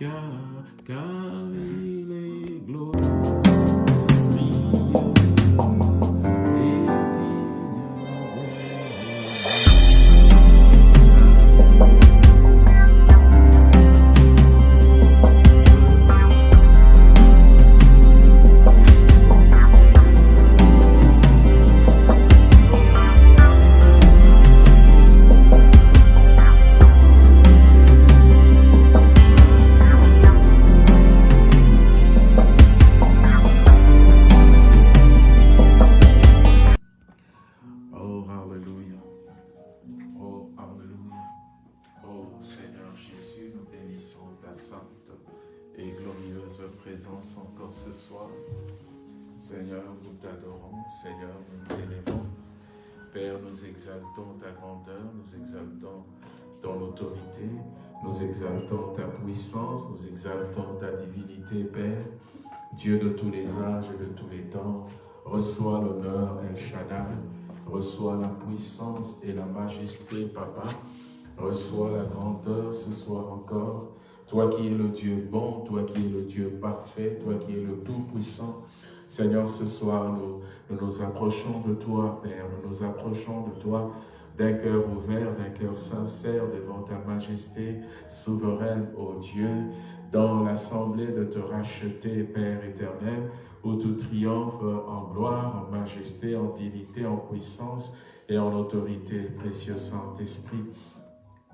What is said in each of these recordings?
car, car présence encore ce soir. Seigneur, nous t'adorons. Seigneur, nous t'élevons. Père, nous exaltons ta grandeur, nous exaltons ton autorité, nous exaltons ta puissance, nous exaltons ta divinité, Père. Dieu de tous les âges et de tous les temps, reçois l'honneur, El Shaddai, reçois la puissance et la majesté, Papa. Reçois la grandeur ce soir encore. Toi qui es le Dieu bon, toi qui es le Dieu parfait, toi qui es le Tout-Puissant. Seigneur, ce soir, nous, nous approchons de toi, Père. Nous nous approchons de toi d'un cœur ouvert, d'un cœur sincère devant ta majesté souveraine, ô Dieu, dans l'assemblée de te racheter, Père éternel, où tout triomphe en gloire, en majesté, en dignité, en puissance et en autorité, précieux Saint-Esprit.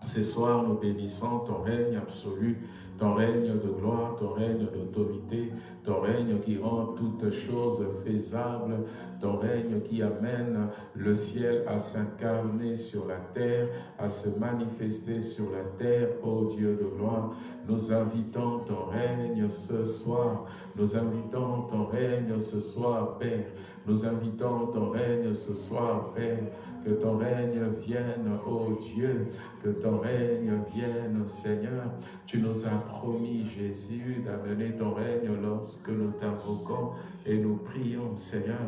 Ce soir, nous bénissons ton règne absolu, ton règne de gloire, ton règne d'autorité, ton règne qui rend toutes choses faisables, ton règne qui amène le ciel à s'incarner sur la terre, à se manifester sur la terre, ô Dieu de gloire. Nous invitons ton règne ce soir, nous invitons ton règne ce soir, Père. Nous invitons ton règne ce soir, Père. Que ton règne vienne, ô Dieu, que ton règne vienne, Seigneur. Tu nous as promis, Jésus, d'amener ton règne lorsque nous t'invoquons et nous prions, Seigneur.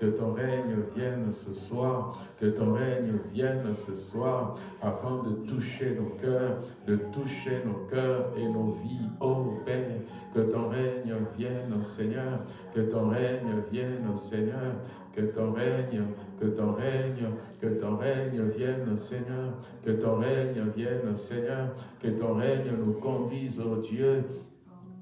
Que ton règne vienne ce soir, que ton règne vienne ce soir, afin de toucher nos cœurs, de toucher nos cœurs et nos vies, ô Père. Que ton règne vienne, Seigneur, que ton règne vienne, Seigneur, que ton règne, que ton règne, que ton règne vienne, Seigneur, que ton règne vienne, Seigneur, que ton règne nous conduise, ô Dieu,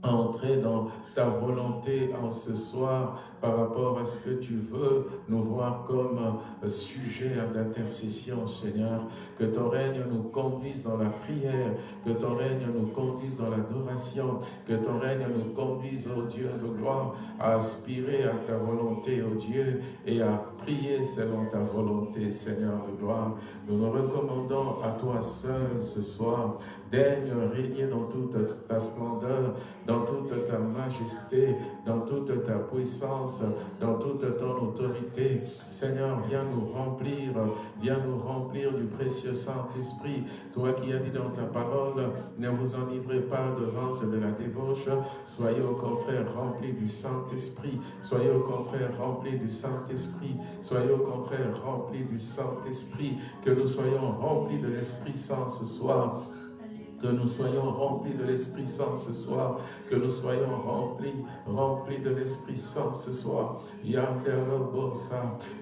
à entrer dans ta volonté en ce soir par rapport à ce que tu veux nous voir comme sujet d'intercession, Seigneur. Que ton règne nous conduise dans la prière, que ton règne nous conduise dans l'adoration, que ton règne nous conduise, ô Dieu de gloire, à aspirer à ta volonté, ô Dieu, et à prier selon ta volonté, Seigneur de gloire. Nous nous recommandons à toi seul ce soir. Daigne régner dans toute ta splendeur, dans toute ta majesté, dans toute ta puissance, dans toute ton autorité. Seigneur, viens nous remplir, viens nous remplir du précieux Saint-Esprit. Toi qui as dit dans ta parole, ne vous enivrez pas de et de la débauche, soyez au contraire remplis du Saint-Esprit, soyez au contraire remplis du Saint-Esprit, soyez au contraire remplis du Saint-Esprit, que nous soyons remplis de l'Esprit Saint ce soir, que nous soyons remplis de l'Esprit Saint ce soir, que nous soyons remplis, remplis de l'Esprit Saint ce soir.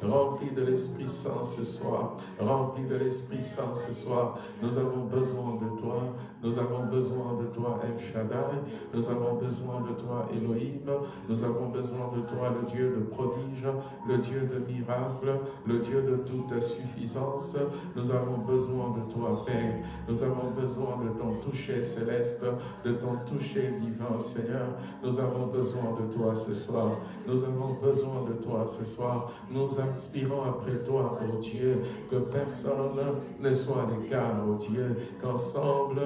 Remplis de l'Esprit Saint ce soir, remplis de l'Esprit Saint ce soir. Nous avons besoin de toi, nous avons besoin de toi, El Shaddai, nous avons besoin de toi, Elohim, nous avons besoin de toi, le Dieu de prodige, le Dieu de miracles, le Dieu de toute suffisance. Nous avons besoin de toi, Père, nous avons besoin de ton toucher céleste, de ton toucher divin, Seigneur. Nous avons besoin de toi ce soir. Nous avons besoin de toi ce soir. Nous aspirons après toi, ô Dieu, que personne ne soit à l'écart, ô Dieu, qu'ensemble,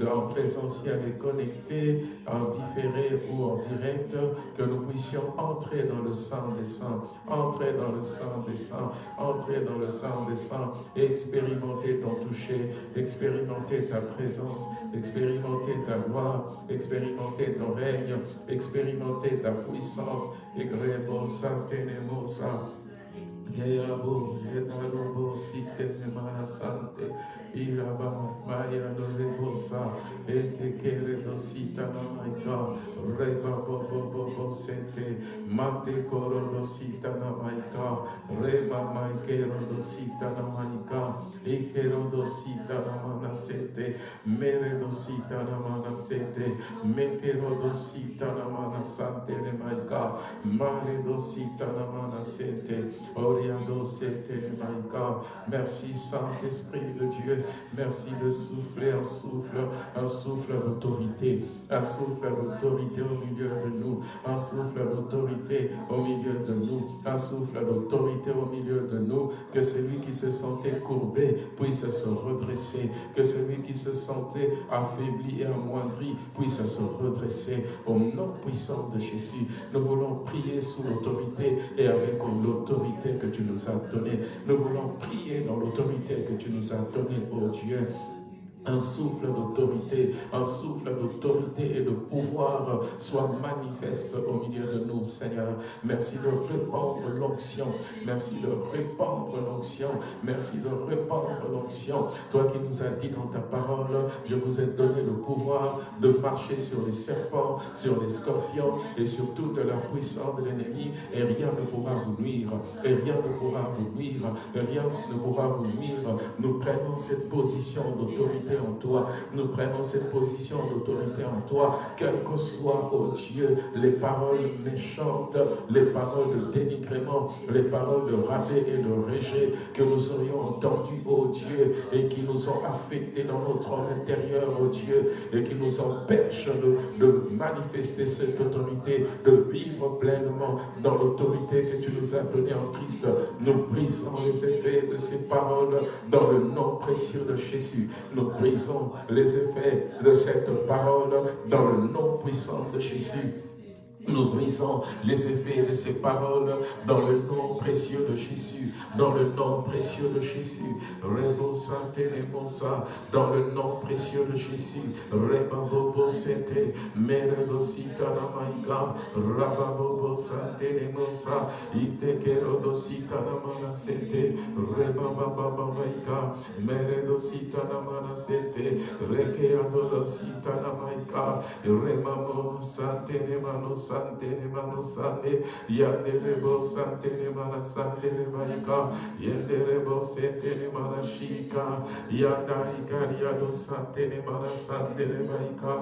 en présentiel et connecté, en différé ou en direct, que nous puissions entrer dans le sang des saints, entrer dans le sang des saints, entrer dans le sang des saints expérimenter ton toucher, expérimenter ta présence, expérimenter ta gloire, expérimenter ton règne, expérimenter ta puissance. Et grebo Yabo, Yedarobo, Site, Nemana Sante, Iraba, Maya, Dorebosa, Ete, Kere, Dosita, Namaika, Reba, Bobo, Bobo, Sete, Mate, Koro, Dosita, Namaika, Reba, Maikero, Dosita, Namaika, Ikero, Dosita, Namana Sete, Mere, Dosita, Namana Sete, Mekero, Dosita, Namana Sante, Nemaika, Mare, Dosita, Namana Sete, Nemaika, Merci, Saint-Esprit de Dieu, merci de souffler un souffle, un souffle d'autorité, un souffle d'autorité au milieu de nous, un souffle d'autorité au milieu de nous, un souffle d'autorité au milieu de nous, que celui qui se sentait courbé puisse se redresser, que celui qui se sentait affaibli et amoindri puisse se redresser. Au nom puissant de Jésus. Nous voulons prier sous l'autorité et avec l'autorité que tu nous as donnée. Nous voulons prier dans l'autorité que tu nous as donnée, oh Dieu un souffle d'autorité, un souffle d'autorité et de pouvoir soit manifeste au milieu de nous, Seigneur. Merci de répandre l'onction, merci de répandre merci de répandre l'onction. Toi qui nous as dit dans ta parole, je vous ai donné le pouvoir de marcher sur les serpents, sur les scorpions et sur toute la puissance de l'ennemi et rien ne pourra vous nuire, et rien ne pourra vous nuire, et rien ne pourra vous nuire. Nous prenons cette position d'autorité en toi. Nous prenons cette position d'autorité en toi, quelles que soient, oh Dieu, les paroles méchantes, les paroles de dénigrement, les paroles de rabais et de rejet que nous aurions entendues, oh Dieu, et qui nous ont affectés dans notre homme intérieur, oh Dieu, et qui nous empêchent de, de manifester cette autorité, de vivre pleinement dans l'autorité que tu nous as donnée en Christ. Nous brisons les effets de ces paroles dans le nom précieux de Jésus. Nous brisons les effets de cette parole dans le nom puissant de Jésus. Nous brisons les effets de ces paroles dans le nom précieux de Jésus, dans le nom précieux de Jésus. Rebo Santé Mosa, dans le nom précieux de Jésus. Rebabobo Sete, Merebo Sita Namaika, Rababobo Santé Mosa, Itekero Dosita Namana Sete, Rebabababamaika, Meredo Sita Namana Sete, Rekeado Sita Namaika, Remamo Santé Nemanos sante ne mano sande yande rebo sante ne mana sande ne maika yende rebo sente ne mana shika yanda ikaria do sante ne mana sande ne maika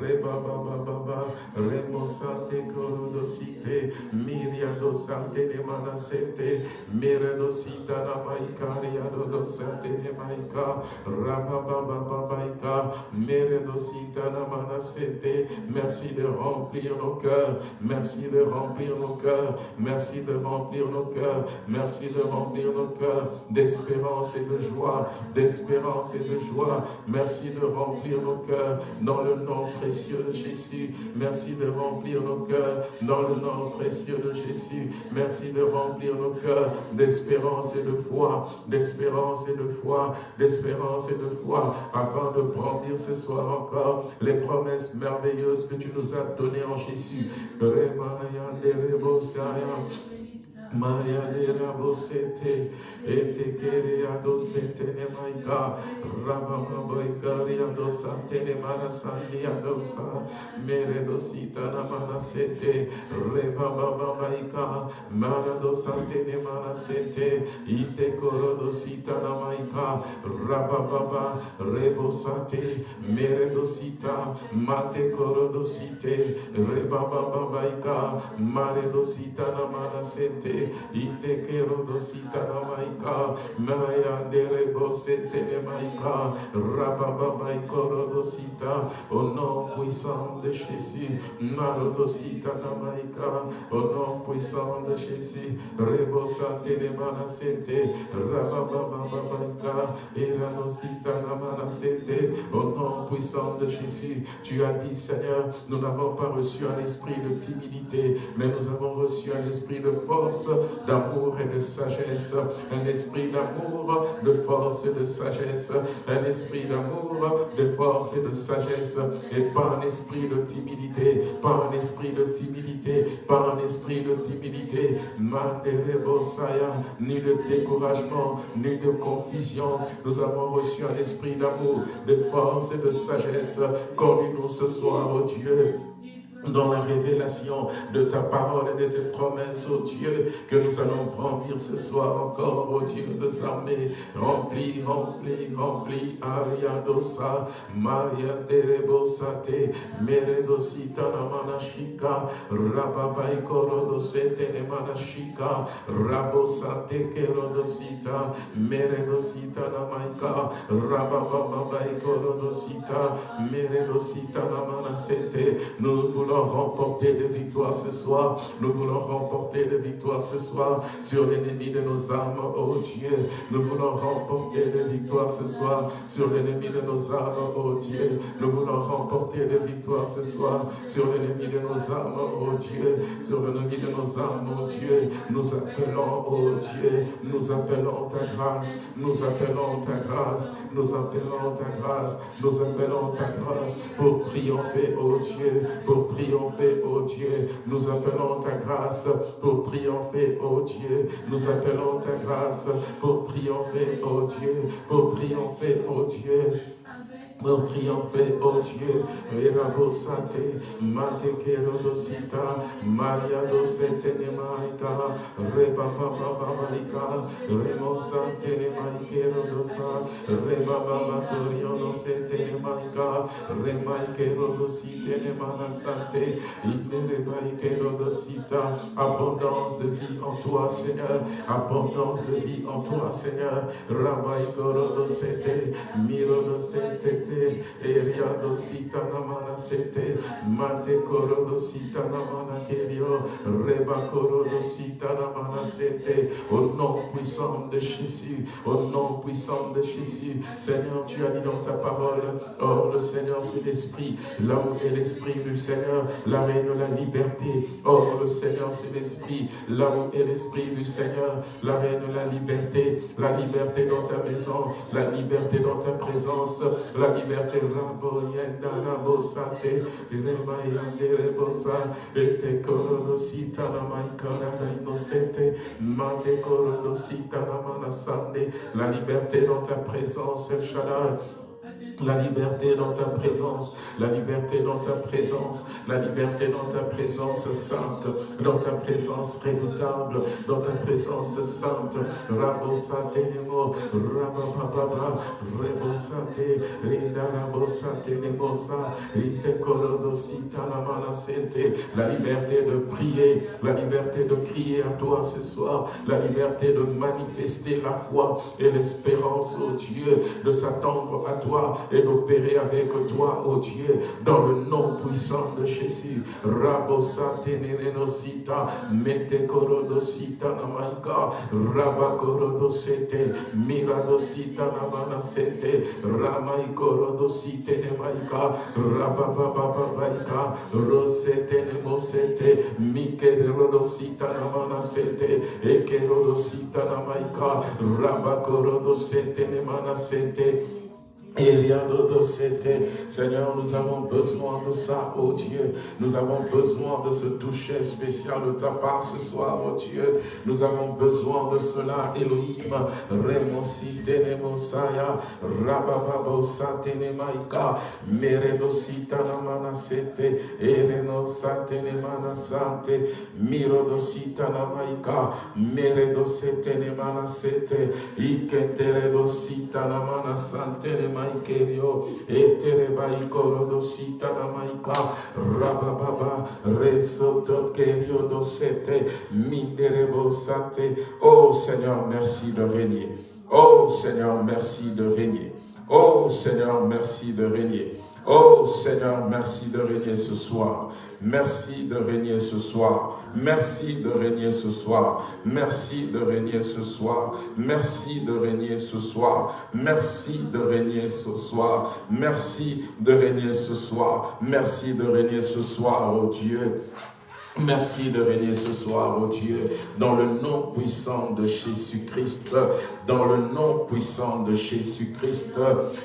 reba baba baba remo sante koro do site miria do sante ne mana sente mere do sita na maika ria do sante ne maika raba baba baba mere do sita na mana sente merci de remplir nos cœurs Merci de remplir nos cœurs. Merci de remplir nos cœurs. Merci de remplir nos cœurs d'espérance et de joie. D'espérance et de joie. Merci de remplir nos cœurs dans le nom précieux de Jésus. Merci de remplir nos cœurs dans le nom précieux de Jésus. Merci de remplir nos cœurs d'espérance et de foi. D'espérance et de foi. D'espérance et de foi. Afin de prendre ce soir encore les promesses merveilleuses que tu nous as données en Jésus. Rebaya Lerebosaya Maria lera bosete, ete kere ado sete ne maika, rabama boikari ado sante ne marasandi ado sa, mere do sita na manasete, reba baba maika, mara do sante ne manasete, ite koro do sita na maika, rababa rebo sate, mere do sita, mate koro do site, reba baba maika, mare do sita na manasete, ite kero dosita na maika maya dere bosete ne maika rababa maikoro dosita au nom puissant de Jésus maro dosita na maika au nom puissant de Jésus rebo sante ne manasete rababa maika eranosita na manasete au nom puissant de Jésus tu as dit Seigneur nous n'avons pas reçu un esprit de timidité mais nous avons reçu un esprit de force, d'amour et de sagesse, un esprit d'amour, de force et de sagesse, un esprit d'amour, de force et de sagesse, et pas un esprit de timidité, pas un esprit de timidité, pas un esprit de timidité, ni de découragement, ni de confusion. Nous avons reçu un esprit d'amour, de force et de sagesse. Conduis-nous ce soir, oh Dieu, dans la révélation de ta parole et de tes promesses, oh Dieu, que nous allons grandir ce soir encore, oh Dieu des armées, rempli, rempli, rempli, aliadosa, Maria terebosate, meredosita namanashika, rababai korodosete nemanashika, rabosate kerodosita, meredosita namaika, rababai korodosita, meredosita namanasete, nous voulons remporter des victoires ce soir. Nous voulons remporter des victoires ce soir sur l'ennemi de nos âmes, oh Dieu. Nous voulons remporter des victoires ce soir sur l'ennemi de nos âmes, oh Dieu. Nous voulons remporter des victoires ce soir sur l'ennemi de nos âmes, oh Dieu. Sur l'ennemi de nos âmes, oh Dieu. Nous appelons, oh Dieu, nous appelons ta grâce, nous appelons ta grâce, nous appelons ta grâce, nous appelons ta grâce pour triompher, oh Dieu, pour triompher, oh Dieu. Nous appelons ta grâce pour triompher, oh Dieu. Nous appelons ta grâce pour triompher, oh Dieu. Pour triompher, oh Dieu. Pour triompher, oh Dieu, Mirabo Sante, Mate Kerodosita, Maria Dosete Nemaika, Reba Baba Babaika, Remo Sante Nemaike Rodosa, Reba Baba Coriono Sete Nemaika, Remaike Rodosite Nemana Inerebaike Rodosita, abondance de vie en toi, Seigneur, abondance de vie en toi, Seigneur, Rabaiko Rodosete, Mirodosete, eriado namana sete, mate au nom puissant de Jésus, au nom puissant de Jésus, Seigneur, tu as dit dans ta parole, oh le Seigneur c'est l'Esprit, là où est l'Esprit du Seigneur, la règne la liberté, oh le Seigneur c'est l'Esprit, là où est l'Esprit du Seigneur, la règne la liberté, la liberté dans ta maison, la liberté dans ta présence, la liberté rabo yenda rabo sate rema yande rebosa ete korodo sita na maikara na inosete mate korodo sita na manasande la liberté dans ta présence El la liberté dans ta présence, la liberté dans ta présence, la liberté dans ta présence sainte, dans ta présence redoutable, dans ta présence sainte. Nemo, La liberté de prier, la liberté de crier à toi ce soir, la liberté de manifester la foi et l'espérance, au Dieu, de s'attendre à toi et d'opérer avec toi, oh Dieu, dans le nom puissant de Jésus. Rabosa tenerenosita, mete korodosita namaika, rabakorodosete, miradosita namanasete, ramai korodosite nemaika, rababababaika, rosete nemosete, mikerodosita namanasete, ekerodosita namaika, rabakorodosete nemanasete, Seigneur, nous avons besoin de ça, oh Dieu. Nous avons besoin de ce toucher spécial de ta part ce soir, oh Dieu. Nous avons besoin de cela, Elohim. Remosi tenemosaya, rabababo satenemaika, meredosita namana sete, ereno satenemana sante, mirodosita namaika, meredosete nemana sete, iketeredosita namana sante maikerio, etere baikoro sita na maika, rabababa, resotot kerio dosete, minderebo sate. Oh Seigneur, merci de régner. Oh Seigneur, merci de régner. Oh Seigneur, merci de régner. Oh Seigneur, merci de régner ce soir. Merci de régner ce soir. Merci de régner ce soir. Merci de régner ce soir. Merci de régner ce soir. Merci de régner ce soir. Merci de régner ce soir. Merci de régner ce soir, oh Dieu. Merci de régner ce soir, oh Dieu, dans le nom puissant de Jésus-Christ, dans le nom puissant de Jésus-Christ.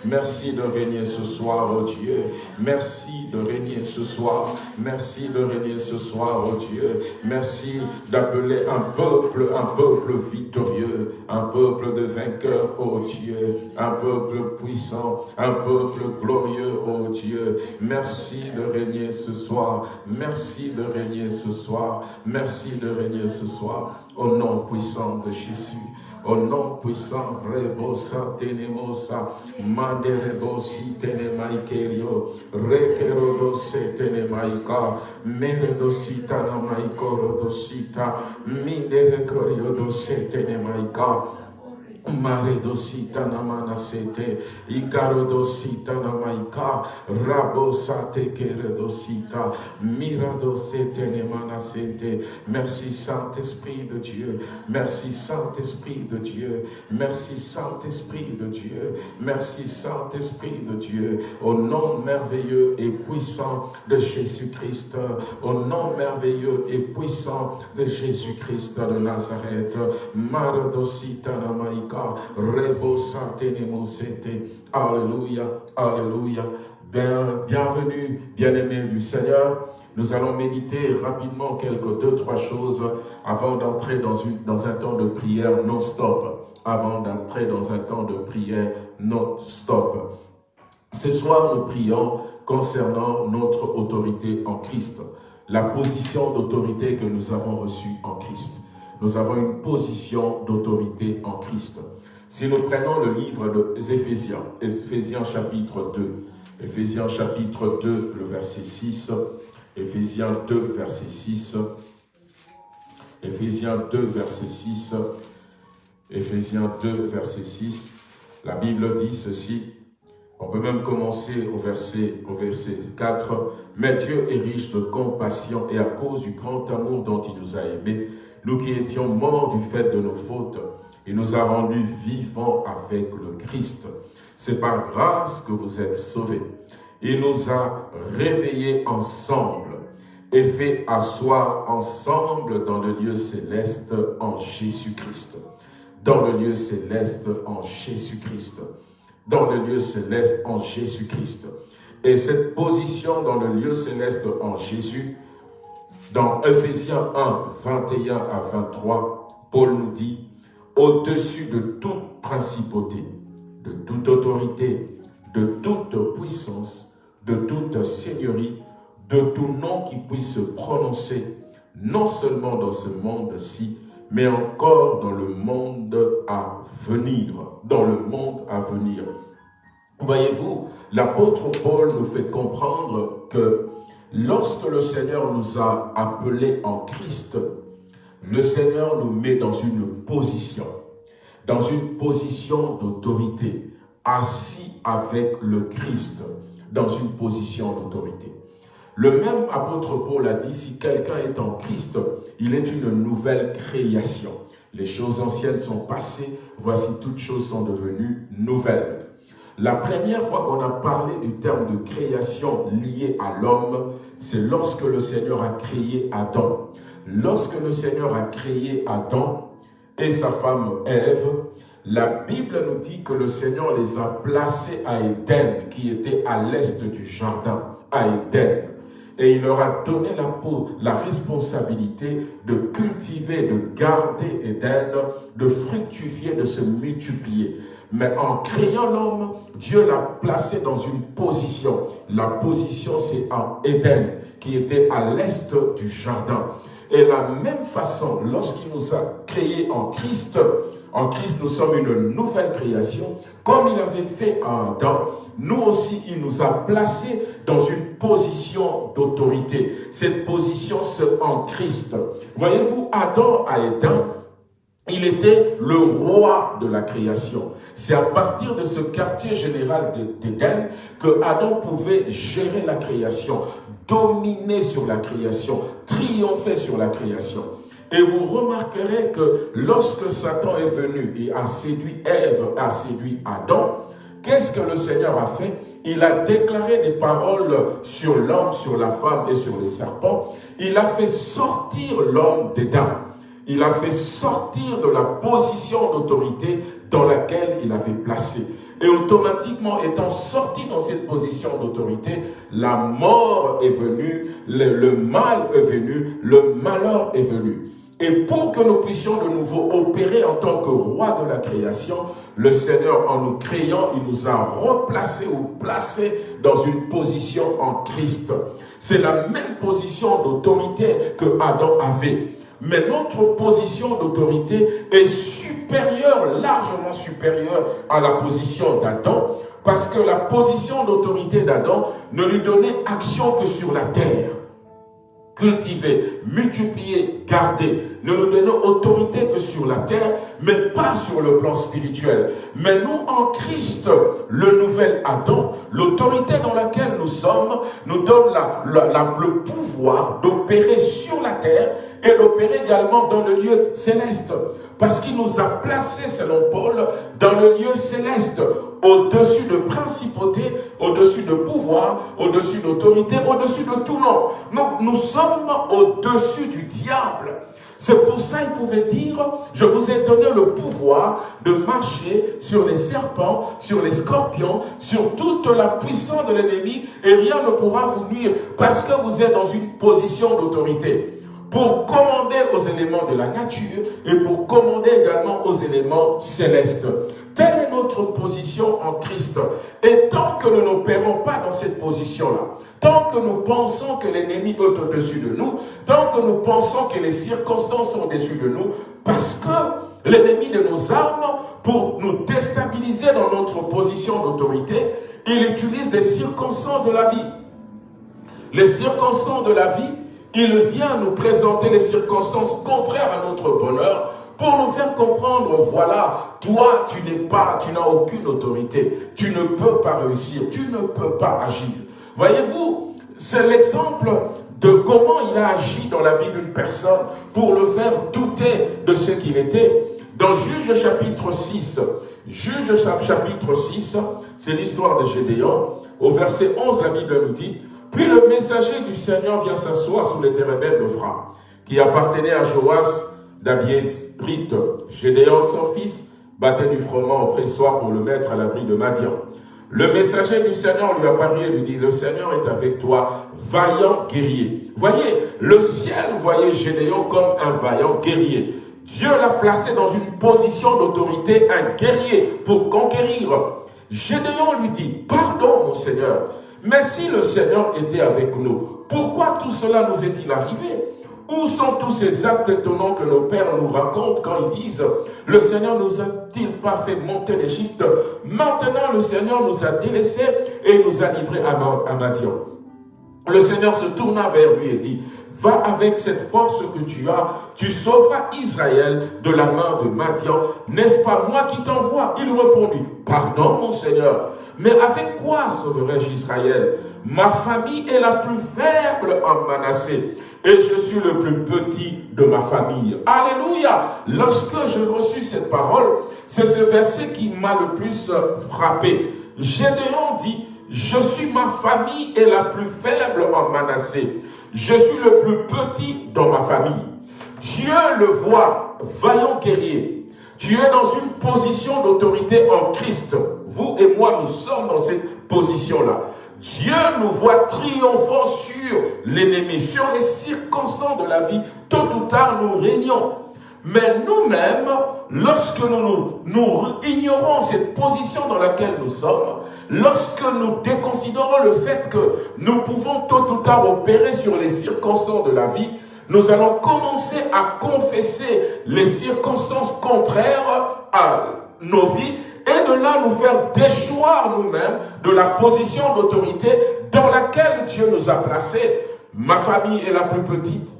Merci de régner ce soir, oh Dieu. Merci de régner ce soir. Merci de régner ce soir, oh Dieu. Merci d'appeler un peuple, un peuple victorieux, un peuple de vainqueurs, oh Dieu. Un peuple puissant, un peuple glorieux, oh Dieu. Merci de régner ce soir. Merci de régner ce soir. Merci de régner ce soir. Au nom puissant de Jésus. Au nom puissant, Revosa Tenemosa, Manderebosi Tenemaikerio, Rekerodose Tenemaika, Meredosita Namaikorodosita, Minderekoriodosi Tenemaika, Maredosita namanasete, Ikarodosita namaika, Rabosate keredosita, Miradosete nemanasete. Merci Saint-Esprit de Dieu, merci Saint-Esprit de Dieu, merci Saint-Esprit de Dieu, merci Saint-Esprit de Dieu, au nom merveilleux et puissant de Jésus-Christ, au nom merveilleux et puissant de Jésus-Christ de Nazareth, Maradosita namaika, Alléluia, Alléluia. bienvenue, bien-aimés du Seigneur. Nous allons méditer rapidement quelques deux, trois choses avant d'entrer dans, dans un temps de prière non-stop. Avant d'entrer dans un temps de prière non-stop. Ce soir, nous prions concernant notre autorité en Christ. La position d'autorité que nous avons reçue en Christ nous avons une position d'autorité en Christ. Si nous prenons le livre des Éphésiens, Éphésiens chapitre 2, Éphésiens chapitre 2, le verset 6, Éphésiens 2, verset 6, Éphésiens 2, verset 6, Éphésiens 2, verset 6, la Bible dit ceci, on peut même commencer au verset, au verset 4. « Mais Dieu est riche de compassion et à cause du grand amour dont il nous a aimés, nous qui étions morts du fait de nos fautes, il nous a rendus vivants avec le Christ. C'est par grâce que vous êtes sauvés. Il nous a réveillés ensemble et fait asseoir ensemble dans le lieu céleste en Jésus-Christ. Dans le lieu céleste en Jésus-Christ. Dans le lieu céleste en Jésus-Christ. Et cette position dans le lieu céleste en Jésus dans Ephésiens 1, 21 à 23, Paul nous dit « Au-dessus de toute principauté, de toute autorité, de toute puissance, de toute seigneurie, de tout nom qui puisse se prononcer, non seulement dans ce monde-ci, mais encore dans le monde à venir, dans le monde à venir. Voyez-vous, l'apôtre Paul nous fait comprendre que Lorsque le Seigneur nous a appelés en Christ, le Seigneur nous met dans une position, dans une position d'autorité, assis avec le Christ, dans une position d'autorité. Le même apôtre Paul a dit, si quelqu'un est en Christ, il est une nouvelle création. Les choses anciennes sont passées, voici toutes choses sont devenues nouvelles. La première fois qu'on a parlé du terme de création lié à l'homme, c'est lorsque le Seigneur a créé Adam. Lorsque le Seigneur a créé Adam et sa femme Ève, la Bible nous dit que le Seigneur les a placés à Éden, qui était à l'est du jardin, à Éden. Et il leur a donné la, la responsabilité de cultiver, de garder Éden, de fructifier, de se multiplier. Mais en créant l'homme, Dieu l'a placé dans une position. La position, c'est en Éden, qui était à l'est du jardin. Et la même façon, lorsqu'il nous a créés en Christ, en Christ, nous sommes une nouvelle création. Comme il avait fait à Adam, nous aussi, il nous a placés dans une position d'autorité. Cette position, c'est en Christ. Voyez-vous, Adam à Éden, il était le roi de la création. C'est à partir de ce quartier général d'Éden que Adam pouvait gérer la création, dominer sur la création, triompher sur la création. Et vous remarquerez que lorsque Satan est venu et a séduit Ève, a séduit Adam, qu'est-ce que le Seigneur a fait? Il a déclaré des paroles sur l'homme, sur la femme et sur les serpents. Il a fait sortir l'homme d'Éden. Il a fait sortir de la position d'autorité dans laquelle il avait placé. Et automatiquement, étant sorti dans cette position d'autorité, la mort est venue, le, mal est venu, le malheur est venu. Et pour que nous puissions de nouveau opérer en tant que roi de la création, le Seigneur, en nous créant, il nous a replacés ou placés dans une position en Christ. C'est la même position d'autorité que Adam avait. Mais notre position d'autorité est supérieure, largement supérieure à la position d'Adam, parce que la position d'autorité d'Adam ne lui donnait action que sur la terre cultiver, multiplier, garder. Ne nous donnons autorité que sur la terre, mais pas sur le plan spirituel. Mais nous, en Christ, le nouvel Adam, l'autorité dans laquelle nous sommes, nous donne le pouvoir d'opérer sur la terre et d'opérer également dans le lieu céleste. Parce qu'il nous a placés, selon Paul, dans le lieu céleste, au-dessus de principauté, au-dessus de pouvoir, au-dessus d'autorité, au-dessus de tout nom. Donc nous sommes au-dessus du diable. C'est pour ça qu'il pouvait dire, je vous ai donné le pouvoir de marcher sur les serpents, sur les scorpions, sur toute la puissance de l'ennemi, et rien ne pourra vous nuire, parce que vous êtes dans une position d'autorité pour commander aux éléments de la nature et pour commander également aux éléments célestes. Telle est notre position en Christ. Et tant que nous n'opérons pas dans cette position-là, tant que nous pensons que l'ennemi est au-dessus de nous, tant que nous pensons que les circonstances sont au-dessus de nous, parce que l'ennemi de nos âmes, pour nous déstabiliser dans notre position d'autorité, il utilise des circonstances de la vie. Les circonstances de la vie il vient nous présenter les circonstances contraires à notre bonheur pour nous faire comprendre, voilà, toi, tu n'es pas, tu n'as aucune autorité, tu ne peux pas réussir, tu ne peux pas agir. Voyez-vous, c'est l'exemple de comment il a agi dans la vie d'une personne pour le faire douter de ce qu'il était. Dans Juge chapitre 6, Juge chapitre 6, c'est l'histoire de Gédéon. Au verset 11, la Bible nous dit, puis le messager du Seigneur vient s'asseoir sous les térébènes de Fra, qui appartenait à Joas d'Abiesrite. Gédéon, son fils, battait du froment au pressoir pour le mettre à l'abri de Madian. Le messager du Seigneur lui apparut et lui dit, le Seigneur est avec toi, vaillant guerrier. Voyez, le ciel voyait Gédéon comme un vaillant guerrier. Dieu l'a placé dans une position d'autorité, un guerrier pour conquérir. Gédéon lui dit, pardon mon Seigneur, mais si le Seigneur était avec nous, pourquoi tout cela nous est-il arrivé? Où sont tous ces actes étonnants que nos pères nous racontent quand ils disent « Le Seigneur nous a-t-il pas fait monter d'Égypte? Maintenant, le Seigneur nous a délaissés et nous a livrés à Madian. » Le Seigneur se tourna vers lui et dit « Va avec cette force que tu as, tu sauveras Israël de la main de Madian. N'est-ce pas moi qui t'envoie » Il répondit « Pardon, mon Seigneur. » Mais avec quoi sauverai-je Israël? Ma famille est la plus faible en Manassé et je suis le plus petit de ma famille. Alléluia Lorsque j'ai reçu cette parole, c'est ce verset qui m'a le plus frappé. Gédéon dit, je suis ma famille est la plus faible en Manassé. Je suis le plus petit dans ma famille. Dieu le voit, vaillant guerrier, tu es dans une position d'autorité en Christ. Vous et moi, nous sommes dans cette position-là. Dieu nous voit triomphant sur l'ennemi, sur les circonstances de la vie. Tôt ou tard, nous régnons. Mais nous-mêmes, lorsque nous, nous, ignorons cette position dans laquelle nous sommes, lorsque nous déconsidérons le fait que nous pouvons tôt ou tard opérer sur les circonstances de la vie, nous allons commencer à confesser les circonstances contraires à nos vies et de là nous faire déchoir nous-mêmes de la position d'autorité dans laquelle Dieu nous a placés. Ma famille est la plus petite.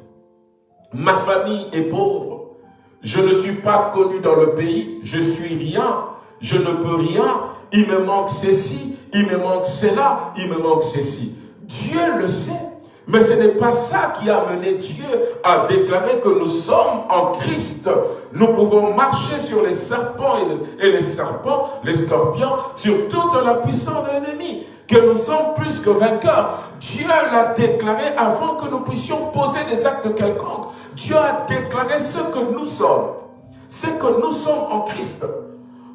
Ma famille est pauvre. Je ne suis pas connu dans le pays. Je suis rien. Je ne peux rien. Il me manque ceci. Il me manque cela. Il me manque ceci. Dieu le sait. Mais ce n'est pas ça qui a mené Dieu à déclarer que nous sommes en Christ. Nous pouvons marcher sur les serpents et les serpents, les scorpions, sur toute la puissance de l'ennemi. Que nous sommes plus que vainqueurs. Dieu l'a déclaré avant que nous puissions poser des actes quelconques. Dieu a déclaré ce que nous sommes. C'est que nous sommes en Christ.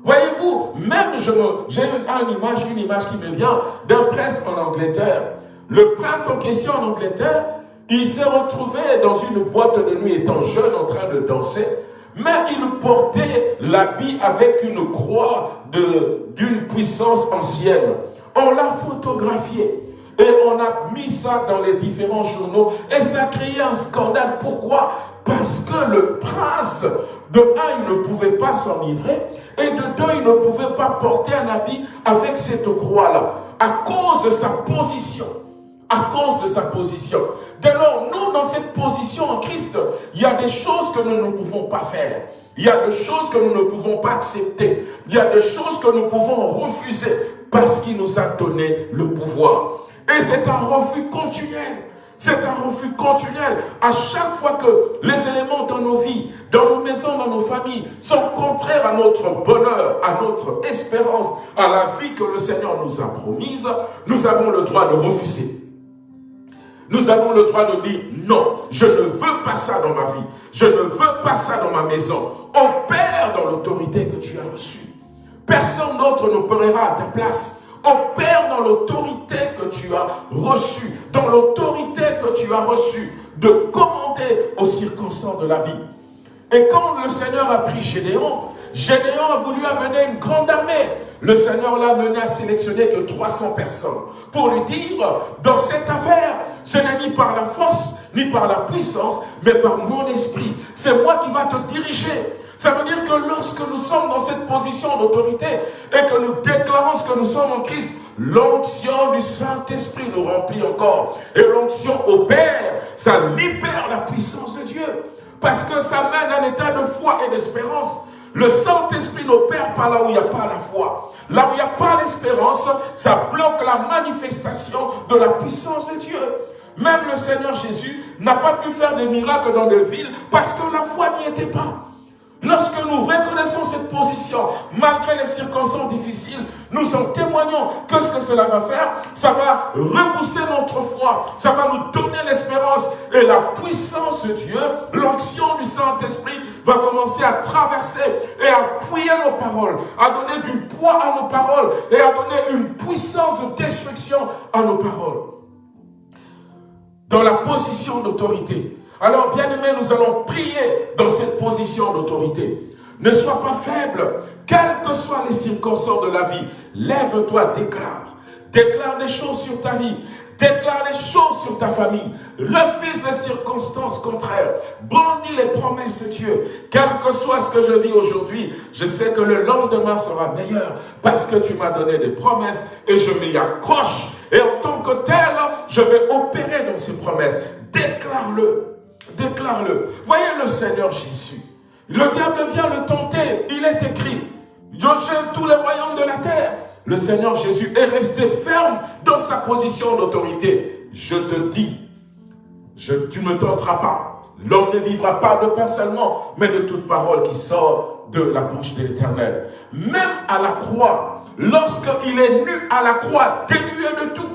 Voyez-vous, même j'ai une, image, une image qui me vient d'un prince en Angleterre. Le prince en question en Angleterre, il s'est retrouvé dans une boîte de nuit étant jeune en train de danser, mais il portait l'habit avec une croix d'une puissance ancienne. On l'a photographié. Et on a mis ça dans les différents journaux. Et ça a créé un scandale. Pourquoi? Parce que le prince, de un, il ne pouvait pas s'enivrer. Et de deux, il ne pouvait pas porter un habit avec cette croix-là. À cause de sa position. À cause de sa position. Dès lors, nous, dans cette position en Christ, il y a des choses que nous ne pouvons pas faire. Il y a des choses que nous ne pouvons pas accepter. Il y a des choses que nous pouvons refuser parce qu'il nous a donné le pouvoir. Et c'est un refus continuel. C'est un refus continuel. À chaque fois que les éléments dans nos vies, dans nos maisons, dans nos familles, sont contraires à notre bonheur, à notre espérance, à la vie que le Seigneur nous a promise, nous avons le droit de refuser. Nous avons le droit de dire non, je ne veux pas ça dans ma vie. Je ne veux pas ça dans ma maison. Opère dans l'autorité que tu as reçue. Personne d'autre n'opérera à ta place. Opère dans l'autorité que tu as reçue, dans l'autorité que tu as reçue de commander aux circonstances de la vie. Et quand le Seigneur a pris Gédéon, Gédéon a voulu amener une grande armée. Le Seigneur l'a amené à sélectionner que 300 personnes pour lui dire, dans cette affaire, ce n'est ni par la force, ni par la puissance, mais par mon esprit. C'est moi qui va te diriger. Ça veut dire que lorsque nous sommes dans cette position d'autorité et que nous déclarons ce que nous sommes en Christ, l'onction du Saint-Esprit nous remplit encore. Et l'onction opère, ça libère la puissance de Dieu. Parce que ça mène à un état de foi et d'espérance. Le Saint-Esprit n'opère pas là où il n'y a pas la foi. Là où il n'y a pas l'espérance, ça bloque la manifestation de la puissance de Dieu. Même le Seigneur Jésus n'a pas pu faire des miracles dans des villes parce que la foi n'y était pas. Lorsque nous reconnaissons cette position, malgré les circonstances difficiles, nous en témoignons que ce que cela va faire, ça va repousser notre foi, ça va nous donner l'espérance et la puissance de Dieu, l'onction du Saint-Esprit va commencer à traverser et à appuyer nos paroles, à donner du poids à nos paroles et à donner une puissance de destruction à nos paroles. Dans la position d'autorité, alors, bien-aimés, nous allons prier dans cette position d'autorité. Ne sois pas faible, quelles que soient les circonstances de la vie. Lève-toi, déclare. Déclare des choses sur ta vie. Déclare les choses sur ta famille. Refuse les circonstances contraires. Brandis les promesses de Dieu. Quel que soit ce que je vis aujourd'hui, je sais que le lendemain sera meilleur parce que tu m'as donné des promesses et je m'y accroche. Et en tant que tel, je vais opérer dans ces promesses. Déclare-le. Déclare-le. Voyez le Seigneur Jésus. Le diable vient le tenter. Il est écrit. Je gêne tous les royaumes de la terre. Le Seigneur Jésus est resté ferme dans sa position d'autorité. Je te dis, tu ne tenteras pas. L'homme ne vivra pas de pain seulement, mais de toute parole qui sort de la bouche de l'Éternel. Même à la croix, lorsqu'il est nu à la croix, dénué de tout,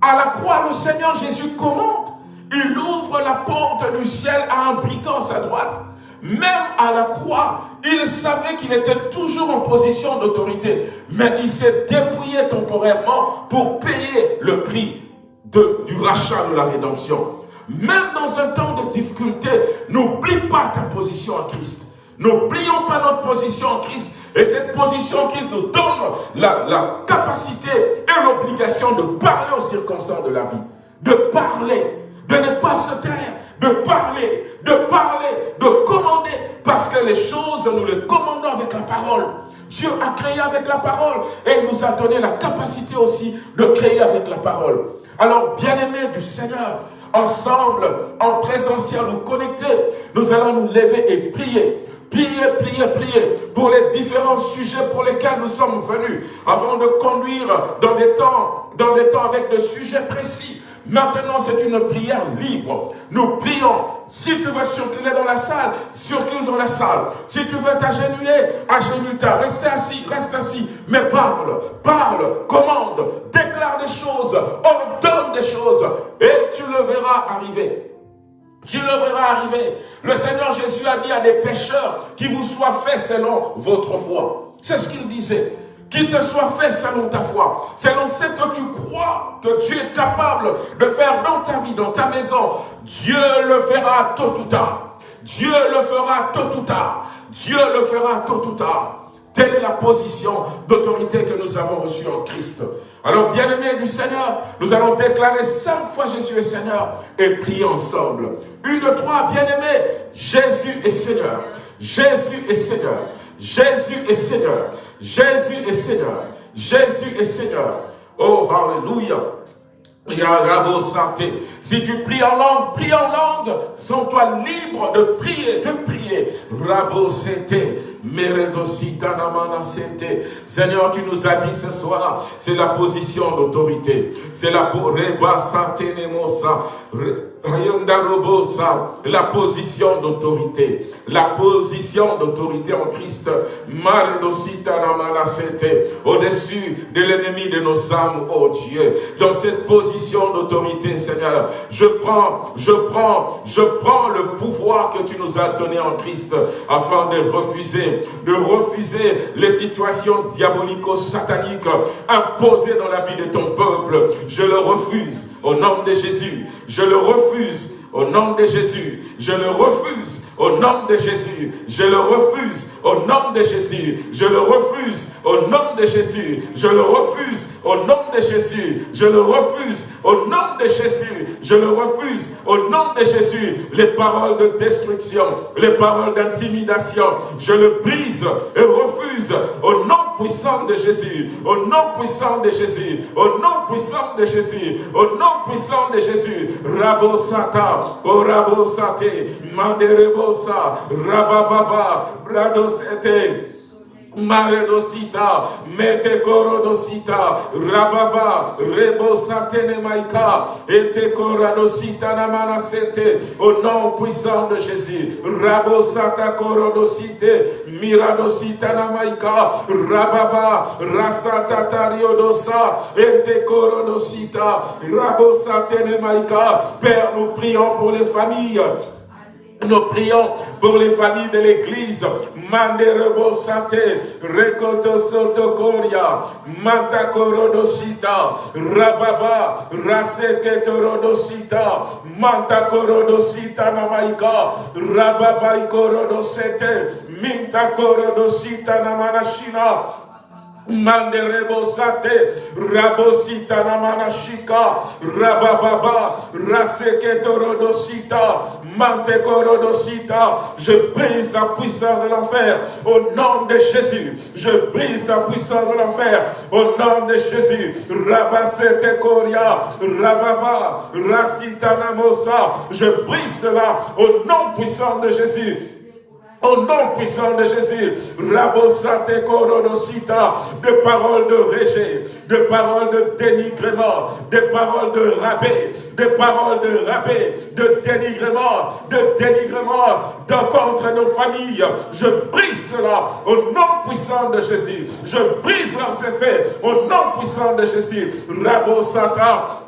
à la croix, le Seigneur Jésus commande il ouvre la porte du ciel à un brigand à sa droite. Même à la croix, il savait qu'il était toujours en position d'autorité. Mais il s'est dépouillé temporairement pour payer le prix du rachat de la rédemption. Même dans un temps de difficulté, n'oublie pas ta position en Christ. N'oublions pas notre position en Christ. Et cette position en Christ nous donne la, capacité et l'obligation de parler aux circonstances de la vie. De parler de ne pas se taire, de parler, de parler, de commander, parce que les choses, nous les commandons avec la parole. Dieu a créé avec la parole et il nous a donné la capacité aussi de créer avec la parole. Alors, bien-aimés du Seigneur, ensemble, en présentiel ou connectés, nous allons nous lever et prier Priez, priez, priez pour les différents sujets pour lesquels nous sommes venus, avant de conduire dans des temps, dans des temps avec des sujets précis. Maintenant, c'est une prière libre. Nous prions. Si tu veux circuler dans la salle, circule dans la salle. Si tu veux t'agenouiller, agenouille-toi. Reste assis, reste assis. Mais parle, parle, commande, déclare des choses, ordonne des choses. Et tu le verras arriver. Tu le verras arriver. Le Seigneur Jésus a dit à des pécheurs qui vous soient faits selon votre foi. C'est ce qu'il disait. Qu'il te soit fait selon ta foi, selon ce que tu crois que tu es capable de faire dans ta vie, dans ta maison. Dieu le fera tôt ou tard. Dieu le fera tôt ou tard. Dieu le fera tôt ou tard. Telle est la position d'autorité que nous avons reçue en Christ. Alors, bien-aimés du Seigneur, nous allons déclarer cinq fois Jésus est Seigneur et prier ensemble. Une, deux, trois, bien-aimés, Jésus est Seigneur. Jésus est Seigneur. Jésus est Seigneur. Jésus est Seigneur. Jésus est Seigneur. Oh, Alléluia. Si tu pries en langue, prie en langue. Sens-toi libre de prier, de prier. Rabo Seigneur, tu nous as dit ce soir, c'est la position d'autorité. C'est la la position d'autorité. La position d'autorité en Christ. Au-dessus de l'ennemi de nos âmes, oh Dieu. Dans cette position d'autorité, Seigneur, je prends, je prends, je prends le pouvoir que tu nous as donné en Christ afin de refuser de refuser les situations diabolico-sataniques imposées dans la vie de ton peuple. Je le refuse au nom de Jésus. Je le refuse refuse au nom de Jésus. Je le refuse au nom de Jésus. Je le refuse au nom de Jésus. Je le refuse au nom de Jésus. Je le refuse au nom de Jésus. Je le refuse au nom de Jésus. Je le refuse au nom de Jésus. Les paroles de destruction, les paroles d'intimidation, je le brise et refuse au nom puissant de Jésus. Au nom puissant de Jésus. Au nom puissant de Jésus. Au nom puissant de Jésus. Rabo Satan. Rababa, Orabosate, Manderebosa, Rabababa, Bradosete, Maredosita, Metekorodosita, Rababa, Rebosatene Maika, Etekoradosita Namanasete, au nom puissant de Jésus, Rabosata Korodosite, Miradosita Namaika, Rababa, Rasata Tariodosa, Etekorodosita, Rabosatene Maika, Père, nous prions pour les familles, nous prions pour les familles de l'église. Manderebo Sate, Rekoto Sotokoria, Mantakorodosita, Rababa, Raseketerodosita, Mantakorodosita Namaika, Rababa Ikorodosete, Mintakorodosita Namanashina, Manderebosate, Rabosita Namanashika, Rabababa, Raseketorodosita, Mantekorodosita. Je brise la puissance de l'enfer au nom de Jésus. Je brise la puissance de l'enfer au nom de Jésus. Rabasete Koria, Rababa, Rasita Namosa. Je brise cela au nom puissant de Jésus. Au nom puissant de Jésus, Rabosate Korodosita, de paroles de rejet, de paroles de dénigrement, de paroles de rabais, de paroles de rabais, de dénigrement, de dénigrement contre nos familles. Je brise cela au nom puissant de Jésus. Je brise leurs effets au nom puissant de Jésus. Rabosata,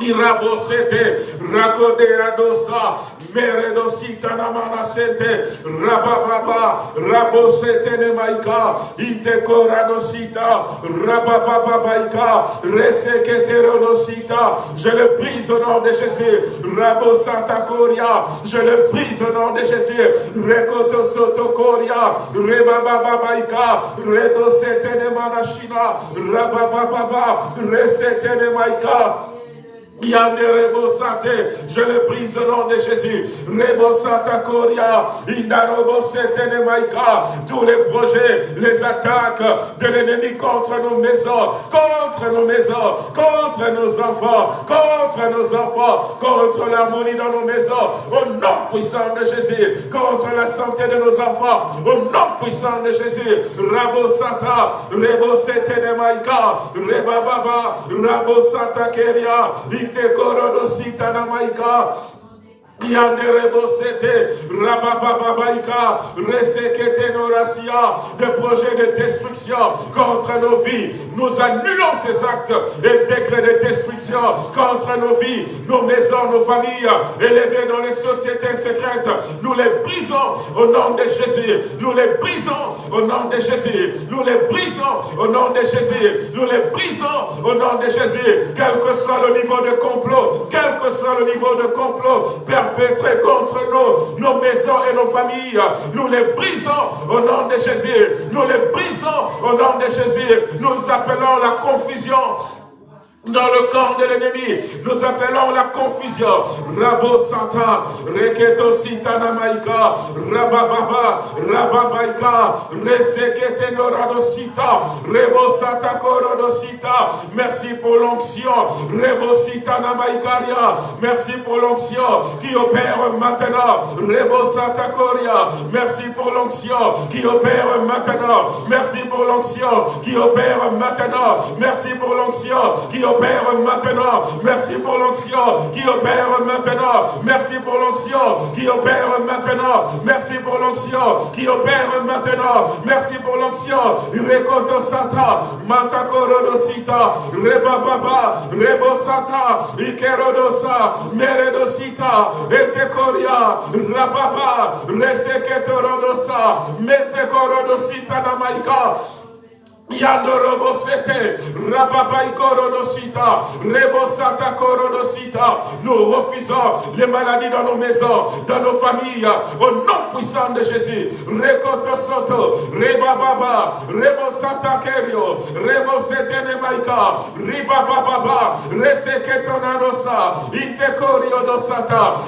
Irabosete, Rakoderadosa, meredosikanamanasete rabababa rabosetenemaika itekoranosita rababababaika reseketeronosita. Je le brise au nom de Jésus. Rabo santakoria je le brise au nom de Jésus. Rekotosotokoria rebabababaika redosetenemanashina rababababa resetenemaika Nemanashina, Rabababa, Resete Nemaika, Rebo je le brise au nom de Jésus. Rebo Santa Koria, Indarobo Maika, tous les projets, les attaques de l'ennemi contre nos maisons, contre nos maisons, contre nos enfants, contre nos enfants, contre l'harmonie dans nos maisons, au nom puissant de Jésus, contre la santé de nos enfants, au nom puissant de Jésus. Rabo Santa, Rebo Maika, Reba Baba, Rabo Santa Keria, Ite Korodo Sitana Maika, de projets de destruction contre nos vies. Nous annulons ces actes et décrets de destruction contre nos vies, nos maisons, nos familles, élevées dans les sociétés secrètes. Nous les brisons au nom de Jésus. Nous les brisons au nom de Jésus. Nous les brisons au nom de Jésus. Nous les brisons au nom de Jésus. Quel que soit le niveau de complot, quel que soit le niveau de complot perpétré contre nous, nos maisons et nos familles. Nous les brisons au nom de Jésus. Nous les brisons au nom de Jésus. Nous appelons la confusion dans le corps de l'ennemi, nous appelons la confusion. Rabo Santa, Reketo Sitana Maika, Rabababa, Rababaika, Resekete Noradosita, Rebo Santa Korodosita. Merci pour l'onction. Rebo Sitana Maikaria. Merci pour l'onction qui opère maintenant. Rebo Santa Koria. Merci pour l'onction qui opère maintenant. Merci pour l'onction qui opère maintenant. Merci pour l'onction qui opère opère maintenant. Merci pour l'onction qui opère maintenant. Merci pour l'onction qui opère maintenant. Merci pour l'onction qui opère maintenant. Merci pour l'onction. Rekoto Santa, Matakorodosita, Rebababa, Rebosata, Ikerodosa, Meredosita, Etekoria, Rababa, Reseketorodosa, Metekorodosita Namaika. Yandorobosete, Rababaïkorodosita, Rebosata Korodosita. Nous refusons les maladies dans nos maisons, dans nos familles, au nom puissant de Jésus. Rekoto Soto, Rebababa, Rebosata Kerio, Rebosete Nemaika, Ribababa, Reseketonanosa, Intekorio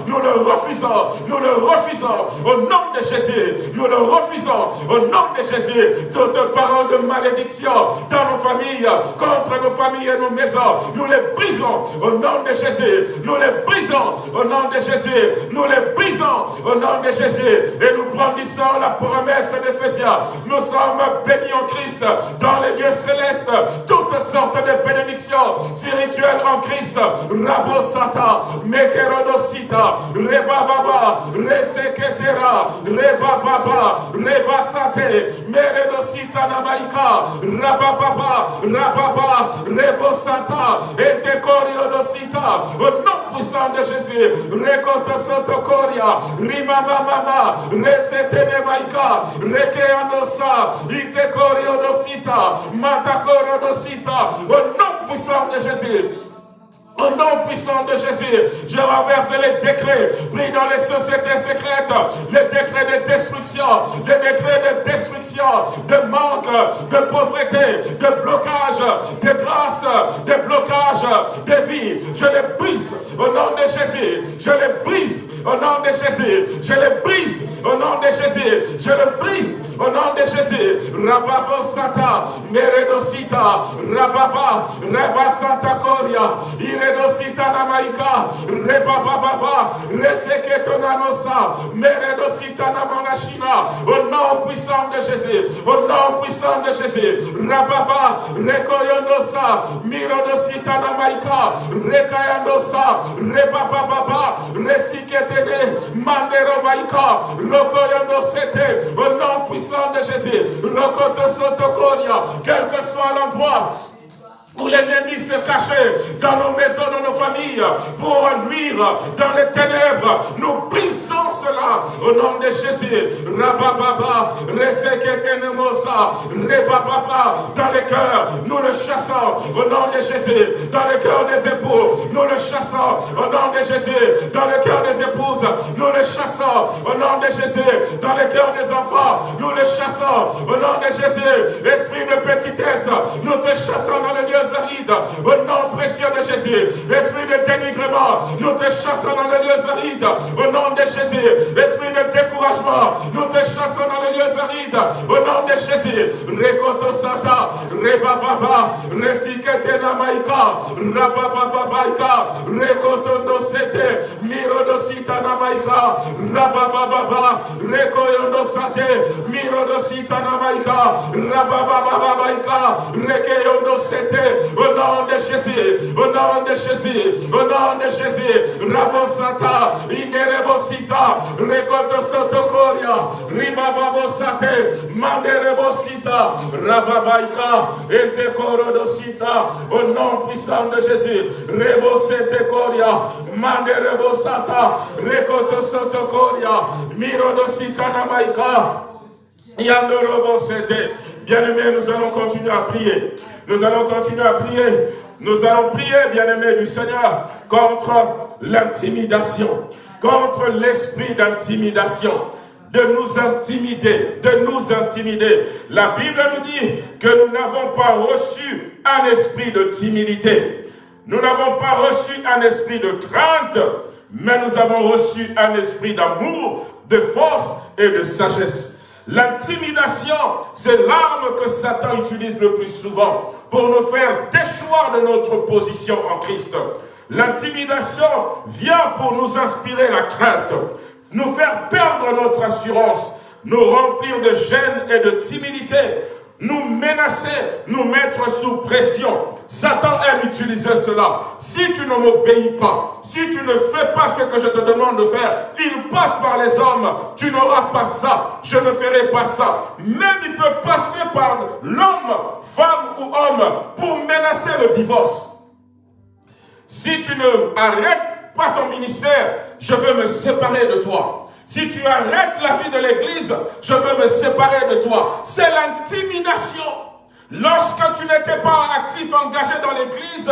Nous le refusons, nous le refusons au nom de Jésus. Nous le refusons au nom de Jésus. Toute parole de malédiction dans nos familles, contre nos familles et nos maisons. Nous les brisons au nom de Jésus. Nous les brisons au nom de Jésus. Nous les brisons au nom de Jésus. Et nous brandissons la promesse d'Éphésiens. Nous sommes bénis en Christ dans les lieux célestes. Toutes sortes de bénédictions spirituelles en Christ. Rabosata, Mekerodosita, Rebababa, Reseketera, Rebababa, Rebasate, Meredosita Namaika, Rabababa, Rababa, Rebosata, Etekorionosita, au nom puissant de Jésus, Rekoto Sotokoria, Rimamamama, Resetene Maika, Rekeanosa, Itekorionosita, Matakorodosita, au nom puissant de Jésus, au nom puissant de Jésus, je renverse les décrets pris dans les sociétés secrètes, les décrets de destruction, les décrets de destruction, de manque, de pauvreté, de blocage, de grâce, de blocage, de vie. Je les brise au nom de Jésus. Je les brise au nom de Jésus. Je les brise au nom de Jésus. Je les brise au nom de Jésus. Rababo Sata, Meredosita, Rababa, Reba Santa Iredosita Namaika, Rebaba Baba, Reseketonanosa, Meredosita Namanashina, au nom puissant de Jésus, au nom puissant de Jésus. Rababa, Rekoyonosa, Mirodosita Namaika, Rekayandosa, Rebaba Baba, Resiketene, Manderobaika, Rokoyondosete, au nom puissant de Jésus. Quel que soit l'endroit où l'ennemi se cachait dans nos maisons, dans nos familles, pour nuire dans les ténèbres. Nous brisons cela au nom de Jésus. Rabababa, Reseketenemosa, Rebababa, dans les cœurs, nous le chassons au nom de Jésus. Dans le cœur des époux, nous le chassons au nom de Jésus. Dans le cœur des épouses, nous le chassons au nom de Jésus. Dans le cœur des enfants, nous le chassons au nom de Jésus. Esprit de petitesse, nous te chassons dans le lieu Au nom précieux de Jésus. Esprit de dénigrement, nous te chassons dans les lieux arides. Au nom de Jésus. Esprit de découragement, nous te chassons dans les lieux arides. Au nom de Jésus. Rekoto Sata, Rebababa, Resikete Namaika, Rabababaika, Rekoto Nosete, Miro Dosita Namaika, Rabababa, Rekoyondo Sate, Miro Dosita Namaika, Rabababaika, Rekeyondo Sete, au nom de Jésus, au nom de Jésus, au nom de Jésus, Rabosata, Inerebosita, Rekoto Sotokoria, Ribababosate, Manderebosita, Rababaika, Etekorodosita, au nom puissant de Jésus, Rebosete Koria, Manderebosata, Rekoto Sotokoria, Mirodosita Namaika, Yandorobosete. Bien-aimés, nous allons continuer à prier. Nous allons continuer à prier. Nous allons prier, bien-aimés du Seigneur, contre l'intimidation, contre l'esprit d'intimidation de nous intimider, de nous intimider. La Bible nous dit que nous n'avons pas reçu un esprit de timidité. Nous n'avons pas reçu un esprit de crainte, mais nous avons reçu un esprit d'amour, de force et de sagesse. L'intimidation, c'est l'arme que Satan utilise le plus souvent pour nous faire déchoir de notre position en Christ. L'intimidation vient pour nous inspirer la crainte, nous faire perdre notre assurance, nous remplir de gêne et de timidité, nous menacer, nous mettre sous pression. Satan aime utiliser cela. Si tu ne m'obéis pas, si tu ne fais pas ce que je te demande de faire, il passe par les hommes. Tu n'auras pas ça. Je ne ferai pas ça. Même il peut passer par l'homme, femme ou homme, pour menacer le divorce. Si tu ne arrêtes pas ton ministère, je veux me séparer de toi. Si tu arrêtes la vie de l'Église, je veux me séparer de toi. C'est l'intimidation. Lorsque tu n'étais pas actif, engagé dans l'Église,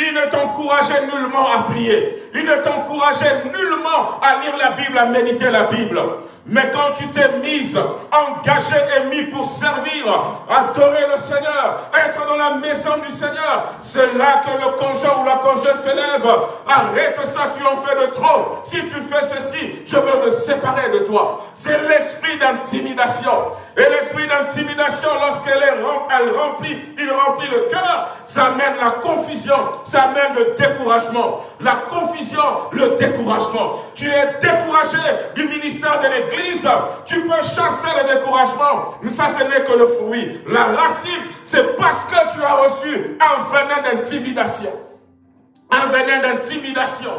il ne t'encourageait nullement à prier. Il ne t'encourageait nullement à lire la Bible, à méditer la Bible. Mais quand tu t'es mise, engagé et mis pour servir, adorer le Seigneur, être dans la maison du Seigneur, c'est là que le conjoint ou la conjointe s'élève. Arrête ça, tu en fais de trop. Si tu fais ceci, je veux me séparer de toi. C'est l'esprit d'intimidation. Et l'esprit d'intimidation, lorsqu'elle elle remplit, il remplit le cœur, ça amène la confusion, ça amène le découragement. La confusion, le découragement. Tu es découragé du ministère de l'Église, tu peux chasser le découragement, mais ça ce n'est que le fruit. La racine, c'est parce que tu as reçu un venin d'intimidation. Un venin d'intimidation.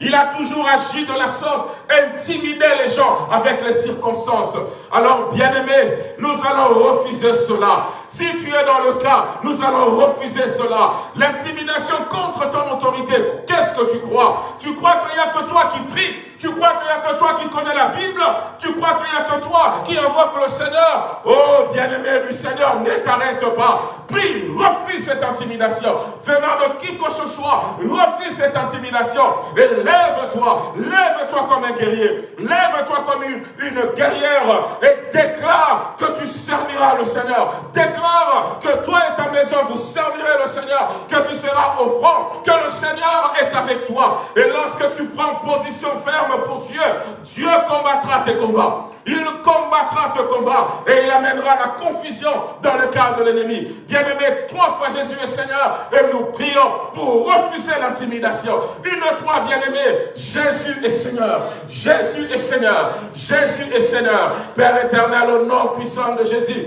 Il a toujours agi de la sorte, intimider les gens avec les circonstances. Alors, bien-aimés, nous allons refuser cela. Si tu es dans le cas, nous allons refuser cela. L'intimidation contre ton autorité, qu'est-ce que tu crois? Tu crois qu'il n'y a que toi qui prie Tu crois qu'il n'y a que toi qui connais la Bible? Tu crois qu'il n'y a que toi qui invoque le Seigneur? Oh, bien-aimé du Seigneur, ne t'arrête pas. Prie, refuse cette intimidation. Venant de qui que ce soit, refuse cette intimidation. Et lève-toi, lève-toi comme un guerrier. Lève-toi comme une, guerrière et déclare que tu serviras le Seigneur. Déclare que toi et ta maison, vous servirez le Seigneur, que tu seras au front, que le Seigneur est avec toi. Et lorsque tu prends position ferme pour Dieu, Dieu combattra tes combats. Il combattra tes combats et il amènera la confusion dans le cœur de l'ennemi. Bien-aimé, trois fois Jésus est Seigneur et nous prions pour refuser l'intimidation. Une trois, bien-aimé, Jésus est Seigneur. Jésus est Seigneur. Jésus est Seigneur. Père éternel, au nom puissant de Jésus.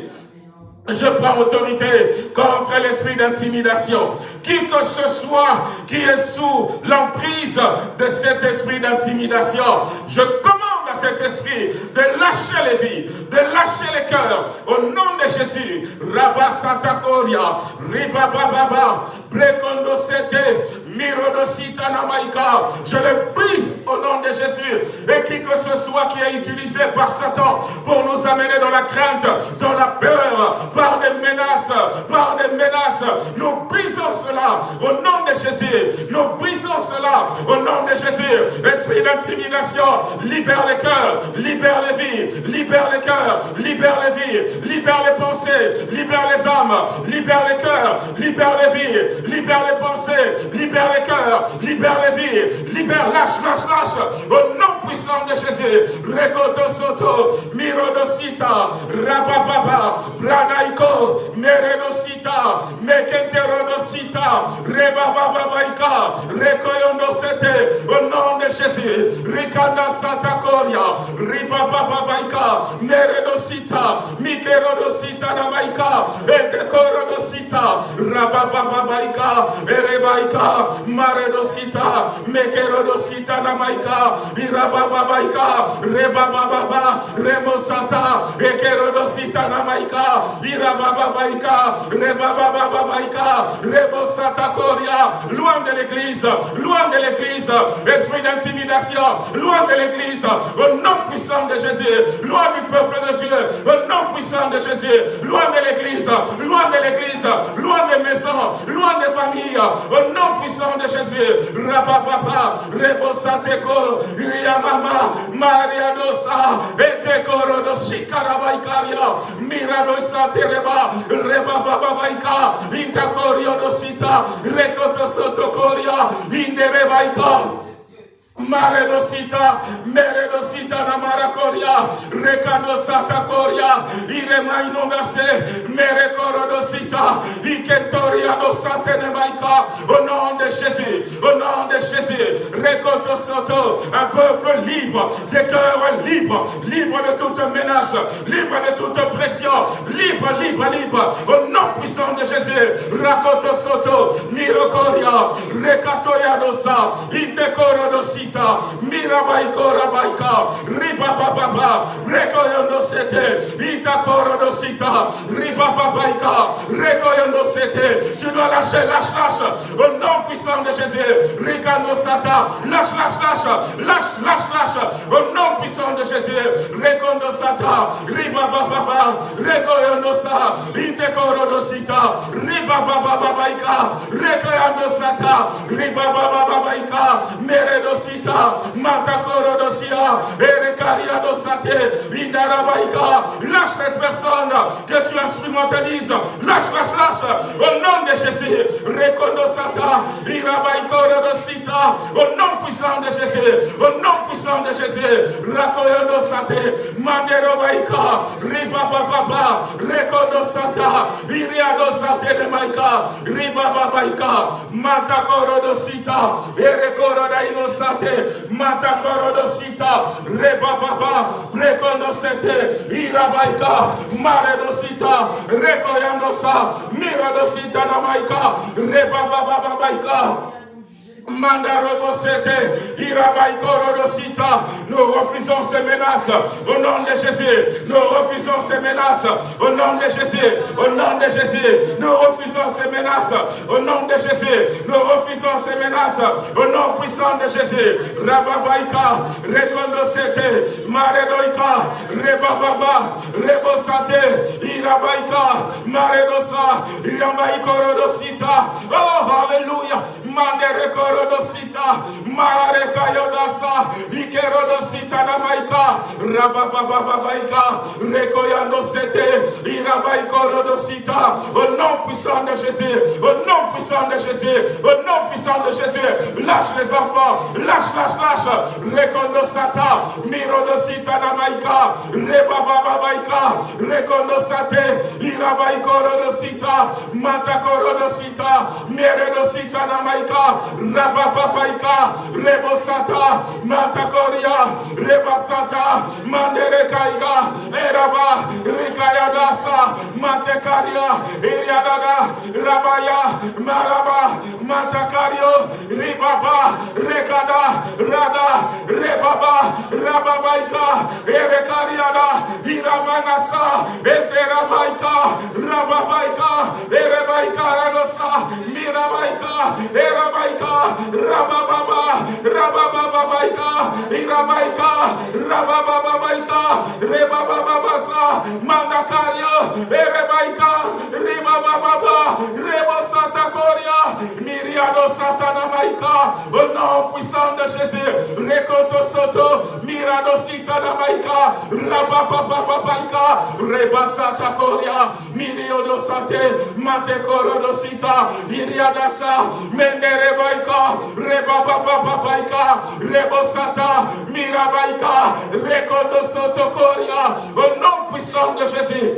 Je prends autorité contre l'esprit d'intimidation. Qui que ce soit qui est sous l'emprise de cet esprit d'intimidation, je commande cet esprit de lâcher les vies, de lâcher les cœurs. Au nom de Jésus, Rabba Santa Coria, Riba Baba, Brekondo Sete. Je le brise au nom de Jésus. Et qui que ce soit qui est utilisé par Satan pour nous amener dans la crainte, dans la peur, par des menaces, par des menaces, nous brisons cela au nom de Jésus. Nous brisons cela au nom de Jésus. Esprit d'intimidation, libère les cœurs, libère les vies, libère les cœurs, libère les vies, libère les pensées, libère les âmes, libère les cœurs, libère les vies, libère les pensées, libère les cœurs, libère lâche, lâche, lâche, puissant de Jésus. Rekoto soto, mirodosita, rabababa, branaiko, meredosita, mekenterodosita, rebabababaika, rekoyondosete, au nom de Jésus. Rikanda sata koria, ribabababaika, meredosita, mikerodosita namaika, etekorodosita, rababababaika, erebaika, maredosita, mekerodosita namaika, irabababaika, rebabababa, remosata, ekerodosita namaika, irabababaika, rebabababaika, rebosata koria, loin de l'église, loin de l'église, esprit d'intimidation, loin de l'église, au nom puissant de Jésus, loin du peuple de Dieu, au nom puissant de Jésus, loin de l'église, loin de l'église, loin des maisons, loin des familles, au nom puissant de Jésus, Rabababa, Rebosateko, Iriamama, Maria Dosa, Etekoro do Shikarabaikaria, Miradosa Tereba, Rebababaika, Intakorio dosita, Rekoto Sotokoria, Inderebaika. Maredosita, Meredosita Namarakoria, Rekadosata Koria, Iremainogase, Merekorodosita, Iketoria dosate Nemaika, au nom de Jésus, au nom de Jésus, Rekotosoto, un peuple libre, des cœurs libres, libre de toute menace, libre de toute pression, libre, libre, libre, au nom puissant de Jésus, Rakotosoto, Mirokoria, Rekatoya dosa, Itekorodosita, sita, mirabaiko rabaika, ribababa, rekoyondo sete, itakoro do sita, ribababaika, rekoyondo sete. Tu dois lâcher, lâche, lâche, au nom puissant de Jésus, rikano sata, lâche, lâche, lâche, lâche, lâche, lâche, au nom puissant de Jésus, rekondo sata, ribababa, rekoyondo sa, itakoro do sita, ribabababaika, rekoyondo sata, ribabababaika, meredo sita, sita, matakoro dosia, erekaria dosate, indarabaika. Lâche cette personne que tu instrumentalises. Lâche, lâche, lâche. Au nom de Jésus. Rekondosata, irabaikoro dosita. Au nom puissant de Jésus. Au nom puissant de Jésus. Rakoyo dosate, manderobaika, ribababa, rekondosata, iriadosate de maika, ribababaika, matakoro dosita, erekoro dainosate, Matakorodosita, Rebababa, Rekonosete, Irabaika, Maredosita, Rekoyandosa, Miradosita Namaika, Rebabababaika. Nous refusons ces menaces au nom de Jésus. Nous refusons ces menaces au nom de Jésus. Au nom de Jésus. Nous refusons ces menaces au nom de Jésus. Nous refusons ces menaces au nom puissant de Jésus. Rababaika, Rekondosete, Maredoika, Rebababa, Rebosate, Irabaika, Maredosa, Irambaikorodosita. Oh, Alléluia. Manderekorodosita, Marekayodasa, Ikerodosita Namaika, Rababababaika, Rekoyandosete, Irabaikorodosita. Au nom puissant de Jésus, au nom puissant de Jésus, au nom puissant de Jésus, lâche les enfants, lâche, lâche, lâche, Rekondosata, Mirodosita Namaika, Rebabababaika, Rekondosate, Irabaikorodosita, Matakorodosita, Meredosita Namaika, Rabababaika, Rebosata, Matakoria, Rebasata, Manderekaiga, Eraba, Rikayadasa, Matekaria, Iriadada, Rabaya, Maraba, Matakario, Ribaba, Rekada, Rada, Rebaba, Rababaika, Erekariada, Iramanasa, Eterabaika, Rababaika, Erebaika, Ranosa, Mirabaika, Erabaika, Rabababa, Rabababaika, Irabaika, Rabababaika, Rebababasa, Mandakario, Erebaika, Ribababa, Reba Santa Coria, Miriado Satana Maika, au nom puissant de Jésus, Rekoto Soto, Mirado Sitana Maika, Rabababaika, Reba Santa Coria, Miriodo Sante, Matekoro Sita, Iriadasa, Mendere Baika, Rebababaika, Rebosata, Mirabaika, Rekoto Soto Coria, au nom puissant de Jésus,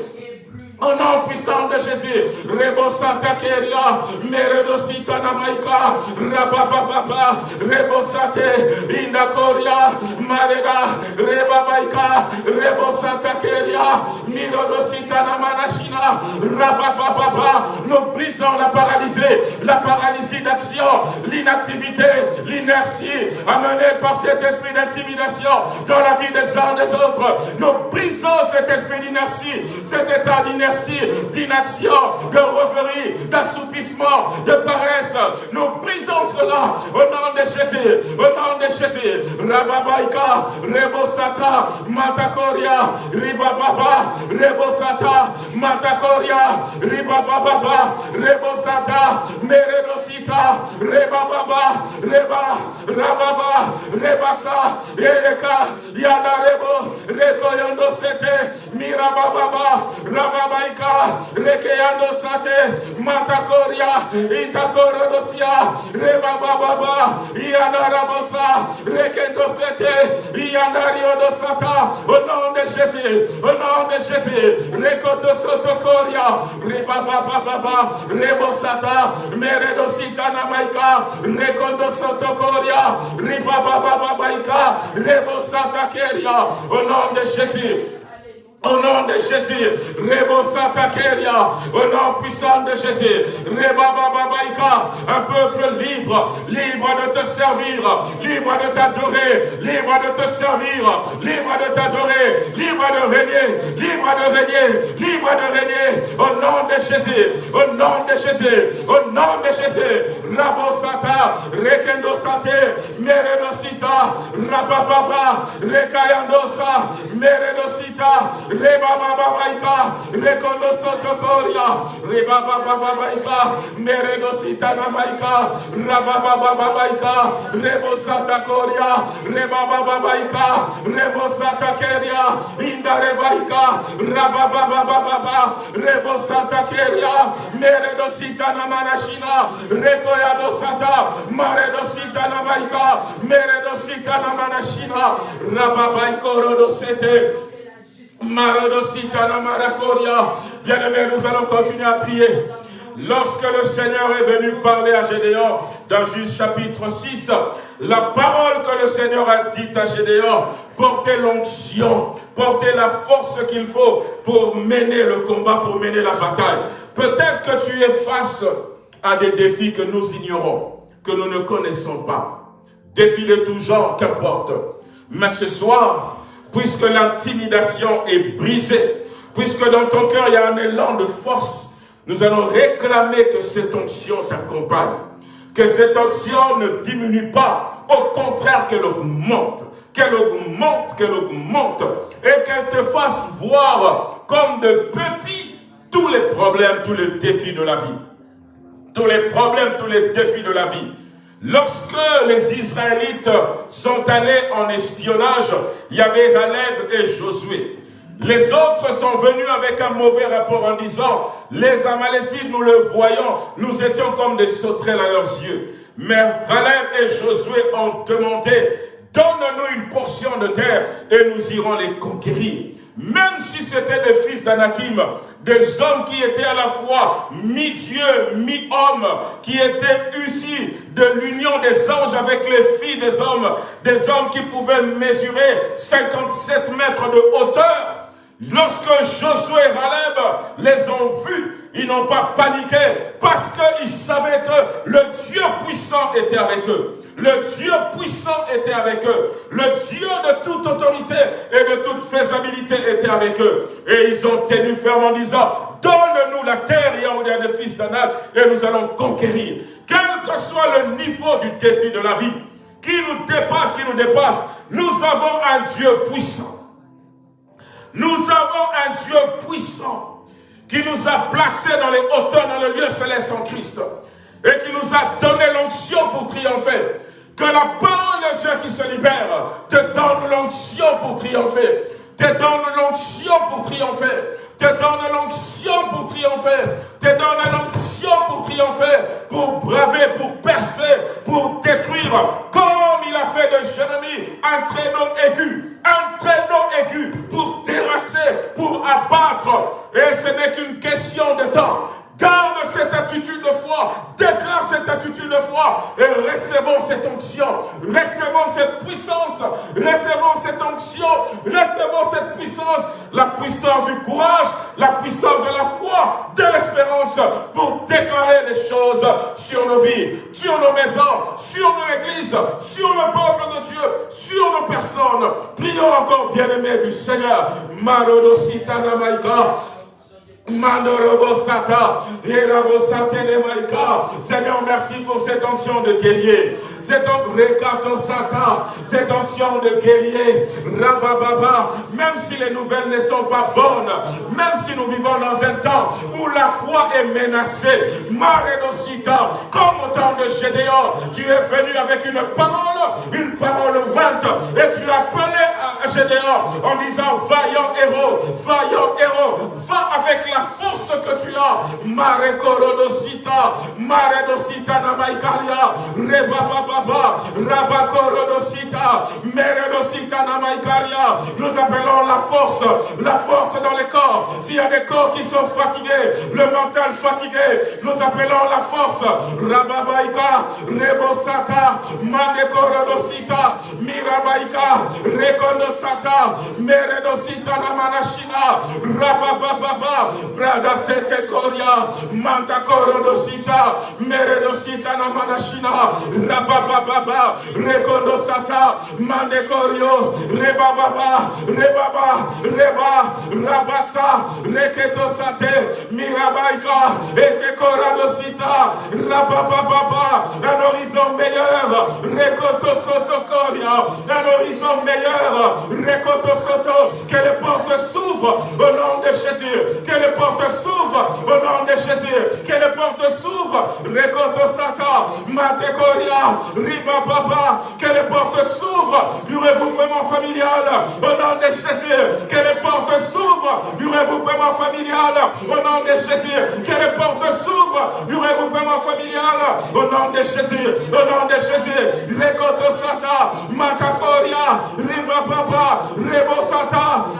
au nom puissant de Jésus, Rebo Santa Keria, Meredo Sitana Maika, Rabababa, Rebo Sate, Indakoria, Mareda, Reba Baika, Rebo Santa Keria, Nous brisons la paralysée, la paralysie d'action, l'inactivité, l'inertie, amenée par cet esprit d'intimidation dans la vie des uns des autres. Nous brisons cet esprit d'inertie, cet état d'inertie d'inaction, de rêverie, d'assoupissement, de paresse. Nous brisons cela au nom de Jésus, au nom de Jésus. Rababaika, Rebosata, Matakoria, Ribababa, Rebosata, Matakoria, Ribababa, Rebosata, Meredosita, Rebababa, Reba, Rababa, Rebasa, Yereka, Yadarebo, Rekoyondo Sete, Mirabababa, Rababa, Maika, Rekeando Sate, Matakoria, Itakorodosia, Reba Baba, Ianarabosa, Rekendo Sete, Ianario Dosata, au nom de Jésus, au nom de Jésus, Rekoto Sotokoria, Reba Baba Baba, Rebosata, Meredosita Namaika, Rekondo Sotokoria, Reba Baba Baika, Rebosata Keria, au nom de Jésus. Au nom de Jésus, Rebo Keria, au nom puissant de Jésus, Reba Bababaika, un peuple libre, libre de te servir, libre de t'adorer, libre de te servir, libre de t'adorer, libre de régner, libre de régner, libre de régner, au nom de Jésus, au nom de Jésus, au nom de Jésus, Rabo Sata, Rekendo Sate, Meredosita, Rabababa, Rekayandosa, Meredosita, Reba Baba Baika, Rekondo Sotokoria, Reba Baba Baika, Meredo Sitana Baika, Raba Baba Baika, Rebo Satakoria, Reba Baba Baika, Rebo Satakeria, Inda Rebaika, Raba Baba Baba, Rebo Satakeria, Meredo Sitana Manashina, Rekoyado Sata, Maredo Sitana Baika, Meredo Sitana Manashina, Raba Baiko Rodo Sete, Bien-aimés, nous allons continuer à prier. Lorsque le Seigneur est venu parler à Gédéon dans Juge chapitre 6, la parole que le Seigneur a dite à Gédéon portait l'onction, portait la force qu'il faut pour mener le combat, pour mener la bataille. Peut-être que tu es face à des défis que nous ignorons, que nous ne connaissons pas. Défis de tout genre, qu'importe. Mais ce soir, puisque l'intimidation est brisée, puisque dans ton cœur il y a un élan de force, nous allons réclamer que cette onction t'accompagne, que cette onction ne diminue pas, au contraire qu'elle augmente, qu'elle augmente, qu'elle augmente, et qu'elle te fasse voir comme de petits tous les problèmes, tous les défis de la vie. Tous les problèmes, tous les défis de la vie. Lorsque les Israélites sont allés en espionnage, il y avait Caleb et Josué. Les autres sont venus avec un mauvais rapport en disant, les Amalécites, nous le voyons, nous étions comme des sauterelles à leurs yeux. Mais Caleb et Josué ont demandé, donne-nous une portion de terre et nous irons les conquérir. Même si c'était des fils d'Anakim, des hommes qui étaient à la fois mi-dieu, mi-homme, qui étaient issus de l'union des anges avec les filles des hommes, des hommes qui pouvaient mesurer 57 mètres de hauteur. Lorsque Josué et Raleb les ont vus, ils n'ont pas paniqué parce qu'ils savaient que le Dieu puissant était avec eux. Le Dieu puissant était avec eux. Le Dieu de toute autorité et de toute faisabilité était avec eux. Et ils ont tenu ferme en disant, donne-nous la terre, Yahuda des fils d'Anak, et nous allons conquérir. Quel que soit le niveau du défi de la vie, qui nous dépasse, qui nous dépasse, nous avons un Dieu puissant. Nous avons un Dieu puissant qui nous a placés dans les hauteurs, dans le lieu céleste en Christ et qui nous a donné l'onction pour triompher. Que la parole de Dieu qui se libère te donne l'onction pour triompher, te donne l'onction pour triompher, te donne l'onction pour triompher, te donne l'onction pour triompher, pour braver, pour percer, pour détruire, comme il a fait de Jérémie, un traîneau aigu, un traîneau aigu pour terrasser, pour abattre. Et ce n'est qu'une question de temps. Garde cette attitude de foi, déclare cette attitude de foi. Et recevons cette onction, recevons cette puissance, recevons cette onction, recevons cette puissance, la puissance du courage, la puissance de la foi, de l'espérance pour déclarer les choses sur nos vies, sur nos maisons, sur l'Église, sur le peuple de Dieu, sur nos personnes. Prions encore, bien-aimés du Seigneur. Marodositana Maïka. Seigneur, merci pour cette onction de guerrier. Cette cette onction de guerrier. Rabababa. Même si les nouvelles ne sont pas bonnes, même si nous vivons dans un temps où la foi est menacée, Maredosita, comme au temps de Gédéon, tu es venu avec une parole, une parole ointe, et tu as appelé à Gédéon en disant, vaillant héros, vaillant héros, va avec la force que tu as. Mare korodosita, mare dosita namaikaria, reba baba, raba korodosita, mere dosita namaikaria. Nous appelons la force, la force dans les corps. S'il y a des corps qui sont fatigués, le mental fatigué, nous appelons la force. Rababaika, rebosata, mane korodosita, mirabaika, rekondosata, mere dosita namanashina, rabababa, brada sete koria, manta korodosita, meredosita na manashina, rabababa, rekondosata, mande korio, rebababa, rebaba, reba, rabasa, reketosate, mirabaika, ete koradosita, rabababa, un horizon meilleur, rekotosoto koria, un horizon meilleur, rekotosoto, que les portes s'ouvrent au nom de Jésus, que les portes s'ouvre au nom de Jésus. Que les portes s'ouvrent. Rekoto Matekoria, Riba Papa. Que les portes s'ouvrent du regroupement familial au nom de Jésus. Que les portes s'ouvrent du regroupement familial au nom de Jésus. Que les portes s'ouvrent du regroupement familial au nom de Jésus. Au nom de Jésus. Rekoto Sata, Matakoria, Riba Papa, Rebo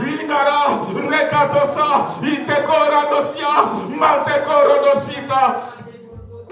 Inara, Rekatosa, Itekora dosia, mante korodosita,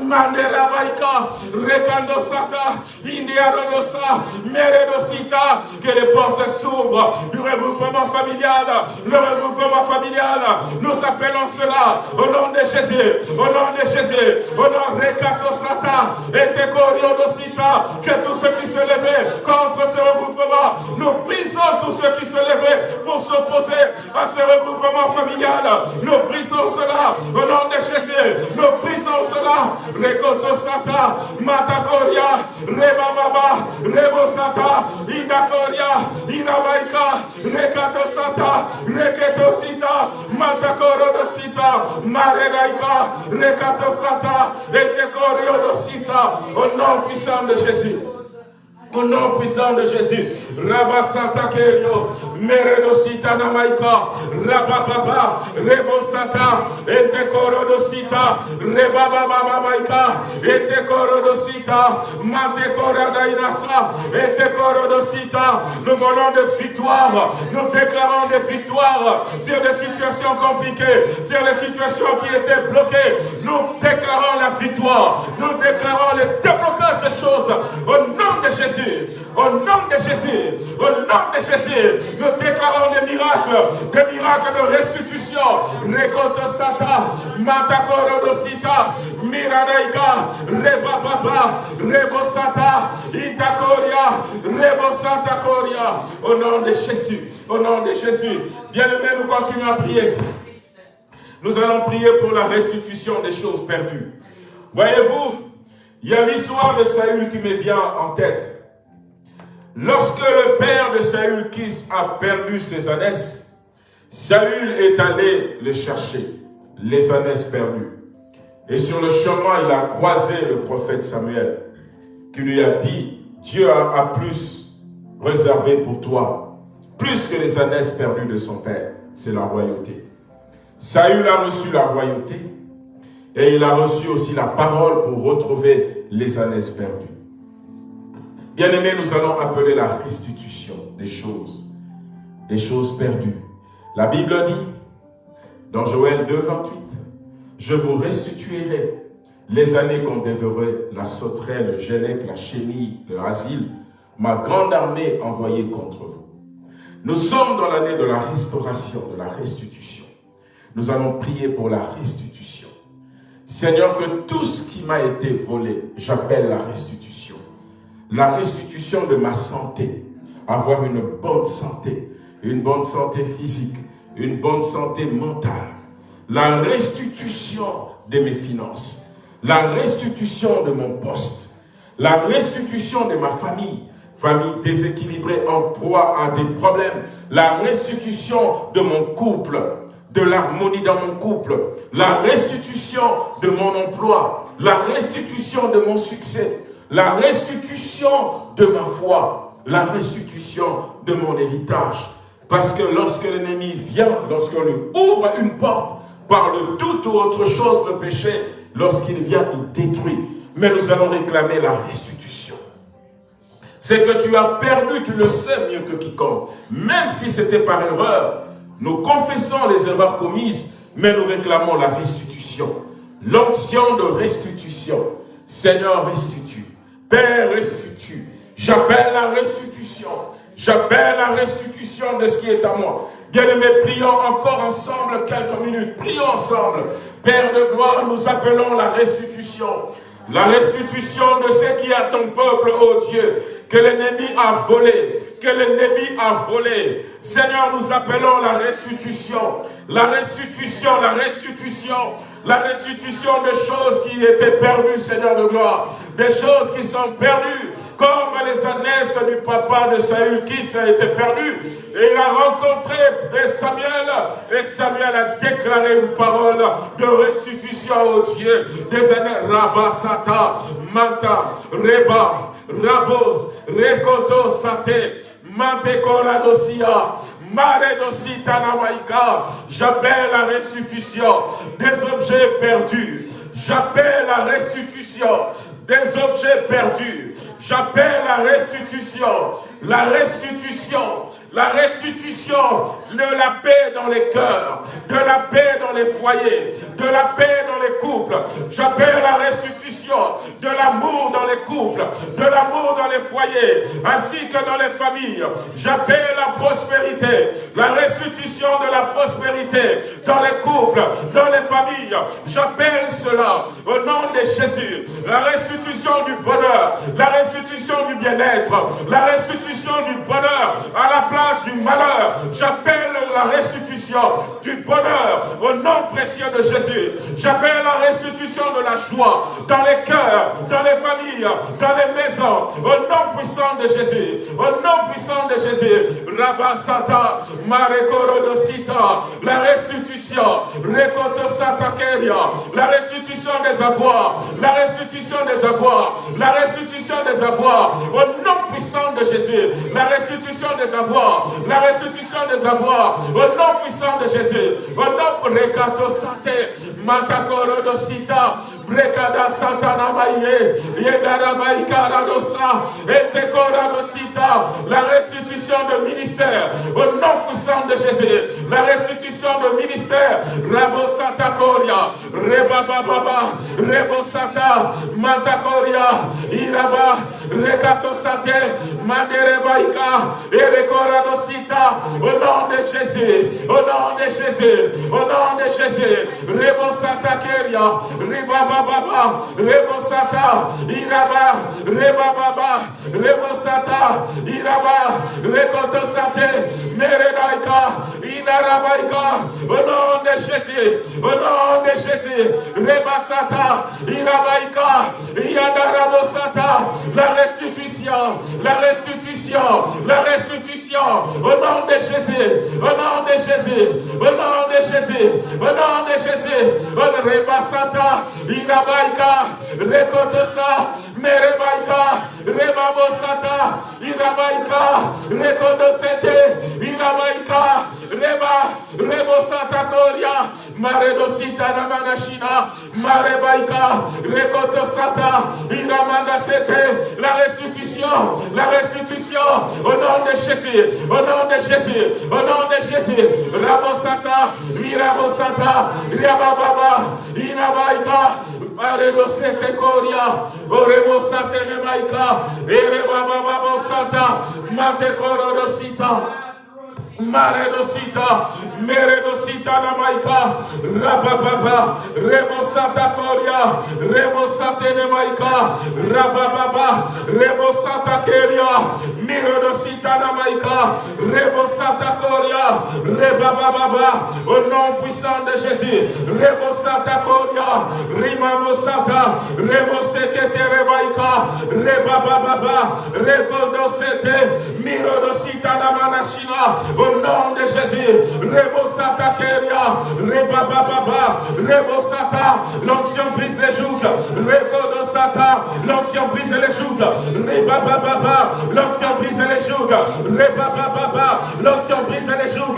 Mandera baika, rekando sata, indiarodosa, meredosita, que les portes s'ouvrent. Du regroupement familial, le regroupement familial, nous appelons cela au nom de Jésus, au nom de Jésus, au nom de Rekato Sata, et Tekoriodosita, que tous ceux qui se levaient contre ce regroupement, nous brisons tous ceux qui se levaient pour s'opposer à ce regroupement familial, nous brisons cela au nom de Jésus, nous brisons cela Rekoto Sata, Matakoria, Rebababa, Rebosata, Indakoria, Inabaika, Rekato Sata, Reketo Sita, Matakoro Sita, Maredaika, Rekato Sata, Etekorio Sita, au nom puissant de Jésus. Au nom puissant de Jésus, Rabba Santa Kerio, Meredo Sita Namaika, Rabba Baba, Rebo Sata, Ete Korodo Sita, Reba Baba Maika, Ete Korodo Mate Korada Inasa, Ete. Nous volons de victoire, nous déclarons des victoires sur des situations compliquées, sur les situations qui étaient bloquées. Nous déclarons la victoire, nous déclarons le déblocage des choses au nom de Jésus. Au nom de Jésus, au nom de Jésus, nous déclarons des miracles, des miracles de restitution. Rekoto Sata, Matakoro Dosita, Miradaika, Reba Papa, Rebo Sata, Itakoria, Rebo Santa Koria. Au nom de Jésus, au nom de Jésus. Bien-aimés, nous continuons à prier. Nous allons prier pour la restitution des choses perdues. Voyez-vous, il y a l'histoire de Saül qui me vient en tête. Lorsque le père de Saül, Kis, a perdu ses ânesses, Saül est allé le chercher, les ânesses perdues. Et sur le chemin, il a croisé le prophète Samuel, qui lui a dit, Dieu a, plus réservé pour toi, plus que les ânesses perdues de son père, c'est la royauté. Saül a reçu la royauté et il a reçu aussi la parole pour retrouver les ânesses perdues. Bien-aimés, nous allons appeler la restitution des choses, des choses perdues. La Bible dit, dans Joël 2, 28, « Je vous restituerai les années qu'on dévorait, la sauterelle, le gélec, la chenille, le asile, ma grande armée envoyée contre vous. » Nous sommes dans l'année de la restauration, de la restitution. Nous allons prier pour la restitution. Seigneur, que tout ce qui m'a été volé, j'appelle la restitution. La restitution de ma santé, avoir une bonne santé, une bonne santé physique, une bonne santé mentale. La restitution de mes finances, la restitution de mon poste, la restitution de ma famille, famille déséquilibrée en proie à des problèmes, la restitution de mon couple, de l'harmonie dans mon couple, la restitution de mon emploi, la restitution de mon succès, la restitution de ma foi, la restitution de mon héritage. Parce que lorsque l'ennemi vient, lorsqu'on lui ouvre une porte par le doute ou autre chose, le péché, lorsqu'il vient, il détruit. Mais nous allons réclamer la restitution. C'est que tu as perdu, tu le sais mieux que quiconque. Même si c'était par erreur, nous confessons les erreurs commises, mais nous réclamons la restitution. L'onction de restitution. Seigneur, restitue. Père, restitue. J'appelle la restitution. J'appelle la restitution de ce qui est à moi. Bien-aimés, prions encore ensemble quelques minutes. Prions ensemble. Père de gloire, nous appelons la restitution. La restitution de ce qui est à ton peuple, ô Dieu, que l'ennemi a volé, que l'ennemi a volé. Seigneur, nous appelons la restitution, la restitution, la restitution, la restitution des choses qui étaient perdues, Seigneur de gloire, des choses qui sont perdues, comme les ânesses du papa de Saül qui a été perdu. Et il a rencontré Samuel, et Samuel a déclaré une parole de restitution au Dieu des années Rabasata, Manta, Reba, Rabo, Rekoto, Sate, namaika. J'appelle la restitution des objets perdus. J'appelle la restitution des objets perdus. J'appelle la restitution, la restitution, la restitution de la paix dans les cœurs, de la paix dans les foyers, de la paix dans les couples. J'appelle la restitution de l'amour dans les couples, de l'amour dans les foyers, ainsi que dans les familles. J'appelle la prospérité, la restitution de la prospérité dans les couples, dans les familles. J'appelle cela au nom de Jésus. La restitution du bonheur, la restitution du bien-être, la restitution du bonheur à la place du malheur. J'appelle la restitution du bonheur au nom précieux de Jésus. J'appelle la restitution de la joie dans les cœurs, dans les familles, dans les maisons, au nom puissant de Jésus. Au nom puissant de Jésus. Rabasata, Marekorodosita, la restitution, Rekoto la restitution des avoirs, la restitution des avoirs, la restitution des avoirs, au nom puissant de Jésus, la restitution des avoirs, la restitution des avoirs, au nom puissant de Jésus, au nom Rekato Sate, Matakoro Dosita, Brekada Satana Maïe, Yedara Maïkara Dosa, Etekora Dosita, la restitution de ministère, au nom puissant de Jésus, la restitution de ministère. Rabo Santa Koria, Reba Baba, Rebo Sata, Mantakoria, Iraba, Rekato Sate, Mandere au nom de Jésus, au nom de Jésus, au nom de Jésus, Rebo Sata Keria, Reba Baba, Rebo Sata, Iraba, Reba Baba, Rebo Sata, Iraba, Rekoto Sate, Meredaika, Inarabaika, au nom de Jésus, au nom de Jésus, Rebasata, Irabaika, Yadarabosata, la restitution, la restitution, la restitution, au nom de Jésus, au nom de Jésus, au nom de Jésus, au nom de Jésus, Rebasata, Irabaika, Rekotosa, Merebaika, Rebabosata, Irabaika, Rekodosete, Irabaika, Reba, Rebosata Koria, Maredosita Namanashina, Marebaika, Rekotosata, Iramanda Sete, la restitution, la restitution, au nom de Jésus, au nom de Jésus, au nom de Jésus, Rabosata, Mirabosata, Riabababa, Inabaika, Maredosete Koria, Orebosate Nemaika, Erebababosata, Mate Korodosita, Maredosita, Meredosita Namaika, Rabababa, Rebosata Koria, Rebosate Nemaika, Rabababa, Rebosata Keria, Miredosita Namaika, Rebosata Koria, Rebababa, au nom puissant de Jésus, Rebosata Koria, Rimamosata, Rebosekete Rebaika, Rebababa, Rekodosete, Mirodosita Namanashina, au nom de Jésus. Rebo Sata Keria, Reba Baba, Rebo Sata, l'onction brise les joues. Rebo Sata, l'onction brise les joues. Reba Baba, l'onction brise les joues. Reba Baba, l'onction brise les joues.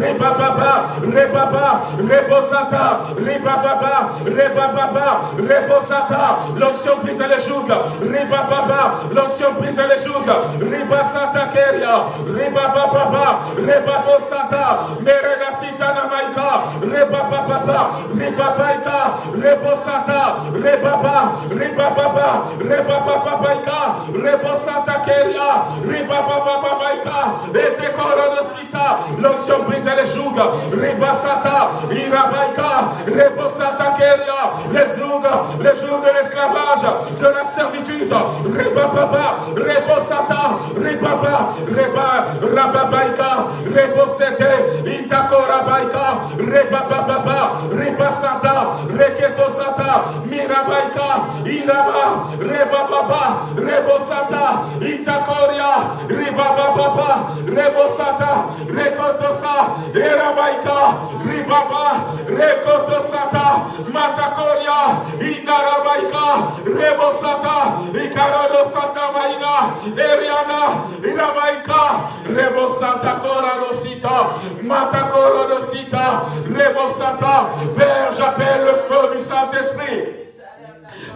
Reba Baba, Reba Baba, Rebo Sata, Reba Baba, Reba Baba, Rebo Sata, l'onction brise les joues. Reba Baba, l'onction brise les joues. Reba Sata Keria, Reba Baba, Rebabo Sata, Mereda Sitana Maika, Rebaba Baba, Rebabaika, Rebo Sata, Rebaba, Rebaba, Rebaba Baika, Rebo Sata Keria, Rebaba Baika, et de Sita, l'onction brise les jougs, Reba Sata, Irabaika, Rebo Sata Keria, les jougs, les jougs de l'esclavage, de la servitude, Rebaba, Rebo Sata, Rebaba, Reba, Rababaika, Rebosete, Itakora Baika, Rebababa, Rebasata, Reketosata, Mirabaika, Iraba, Rebababa, Rebosata, Itakoria, Ribababa, Rebosata, Rekotosa, Erabaika, Ribaba, Rekotosata, Matakoria, Indarabaika, Rebosata, Ikarodosata Maina, Eriana, Irabaika, Rebosata Koradosita, Matakorodosita, Rebosata, Père, j'appelle le feu du Saint-Esprit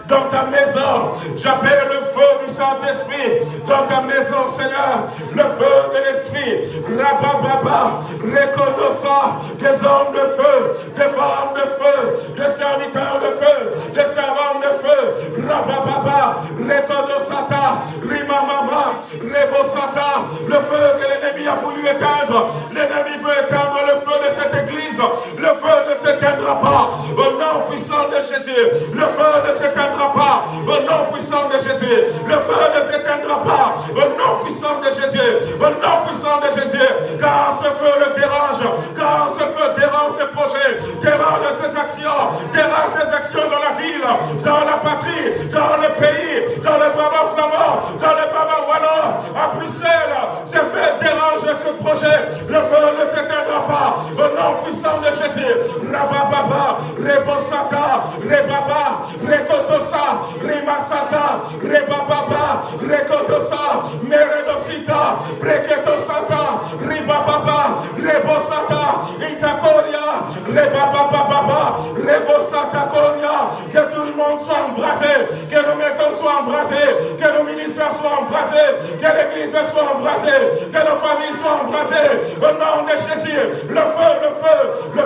dans ta maison. J'appelle le feu du Saint-Esprit dans ta maison, Seigneur. Le feu de l'Esprit. Rabababa, Rekodosa, des hommes de feu, des femmes de feu, des serviteurs de feu, des servantes de feu. Rabababa, Rekodosata, Rimamama, Rebosata, le feu que l'ennemi a voulu éteindre. L'ennemi veut éteindre le feu de cette église. Le feu ne s'éteindra pas. Au nom puissant de Jésus, le feu ne s'éteindra pas au nom puissant de Jésus. Le feu ne s'éteindra pas au nom puissant de Jésus. Au nom puissant de Jésus. Car ce feu le dérange. Car ce feu dérange ses projets, dérange ses actions, dérange ses actions dans la ville, dans la patrie, dans le pays, dans le Baba flamand, dans le Baba Wallon, à Bruxelles. Ce feu dérange ce projet. Le feu ne s'éteindra pas au nom puissant de Jésus. Rabababa, Rebosata, Rebaba, Rekotos Rekotosa, Rimasata, Rebababa, Rekotosa, Meredosita, Breketosata, Ribababa, Rebosata, Itakoria, Rebababa, Rebosata Koria, que tout le monde soit embrasé, que nos maisons soient embrasées, que nos ministères soient embrasés, que l'église soit embrasée, que nos familles soient embrasées, au nom de Jésus, le feu, le feu, le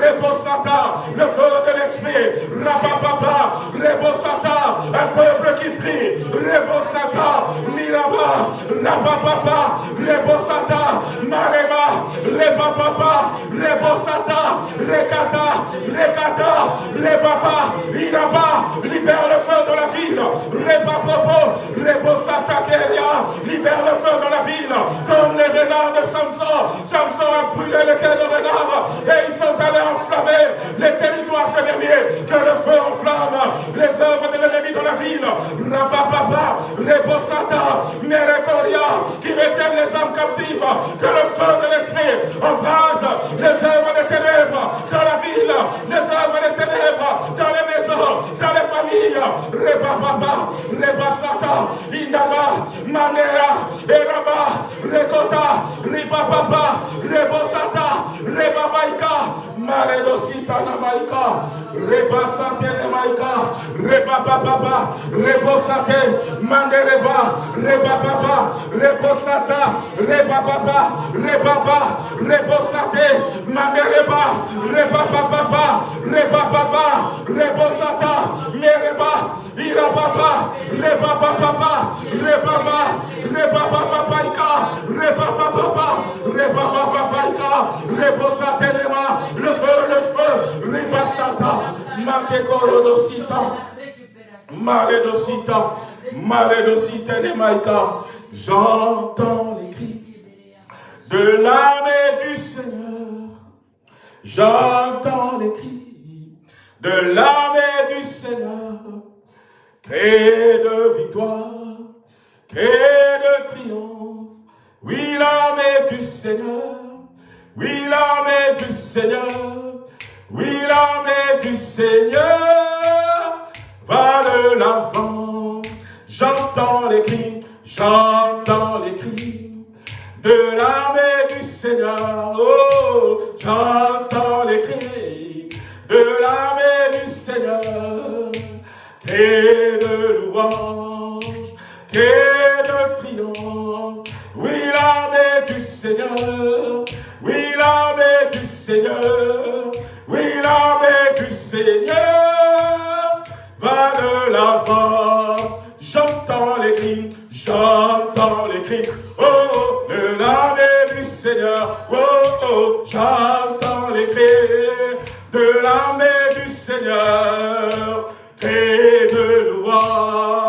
Rebosata, le feu de l'esprit, Rabapapa, Rebosata, un peuple qui prie, Rebosata, Miraba, Rabapapa, Rebosata, Mareba, Rebapapa, Rebosata, Rekata, Rekata, Rebapa, Iraba, libère le feu ville, Rebapopo, Rebosata Keria, libère le feu de la ville, comme les renards de Samson, Samson a brûlé le cœur de renard, et ils sont allés enflammer les territoires ennemis, que le feu enflamme les œuvres de l'ennemi dans la ville, Rabapapa, Rebosata, Merekoria, qui retiennent les âmes captives, que le feu de l'esprit embrase les œuvres des ténèbres dans la ville, les œuvres des ténèbres dans les dans les familles, Rebapapa, Rebasata, Inaba, Manera, Eraba, Rekota, Ribapapa, Rebosata, Rebabaika, Maredosita Namaika, Rebasate Namaika, Rebapapa, Rebosate, Mandereba, Rebapapa, Rebosata, Rebapapa, Rebaba, Rebosate, Mandereba, Rebapapa, Rebapapa, Rebosata, Mereba, Irababa, Rebapapa, Rebaba, Rebapapa, Rebapapa, Rebapapa, Rebosatelema, le feu, le feu, Rebasata, Matekorodosita, Maredosita, Maredosita Nemaika, j'entends les cris de l'armée du Seigneur, j'entends les cris de l'armée du Seigneur, cris de victoire, cris de triomphe, oui l'armée du Seigneur, oui l'armée du Seigneur, oui l'armée du Seigneur va de l'avant. J'entends les cris, j'entends les cris de l'armée du Seigneur. Oh, j'entends les cris de l'armée du Seigneur. Et de louange, et de triomphe. Oui, l'armée du Seigneur. Oui, l'armée du Seigneur. Oui, l'armée du Seigneur va de l'avant. J'entends les cris, j'entends les cris. Oh, de l'armée du Seigneur. Oh, oh, j'entends les cris de l'armée du Seigneur. Et de louange,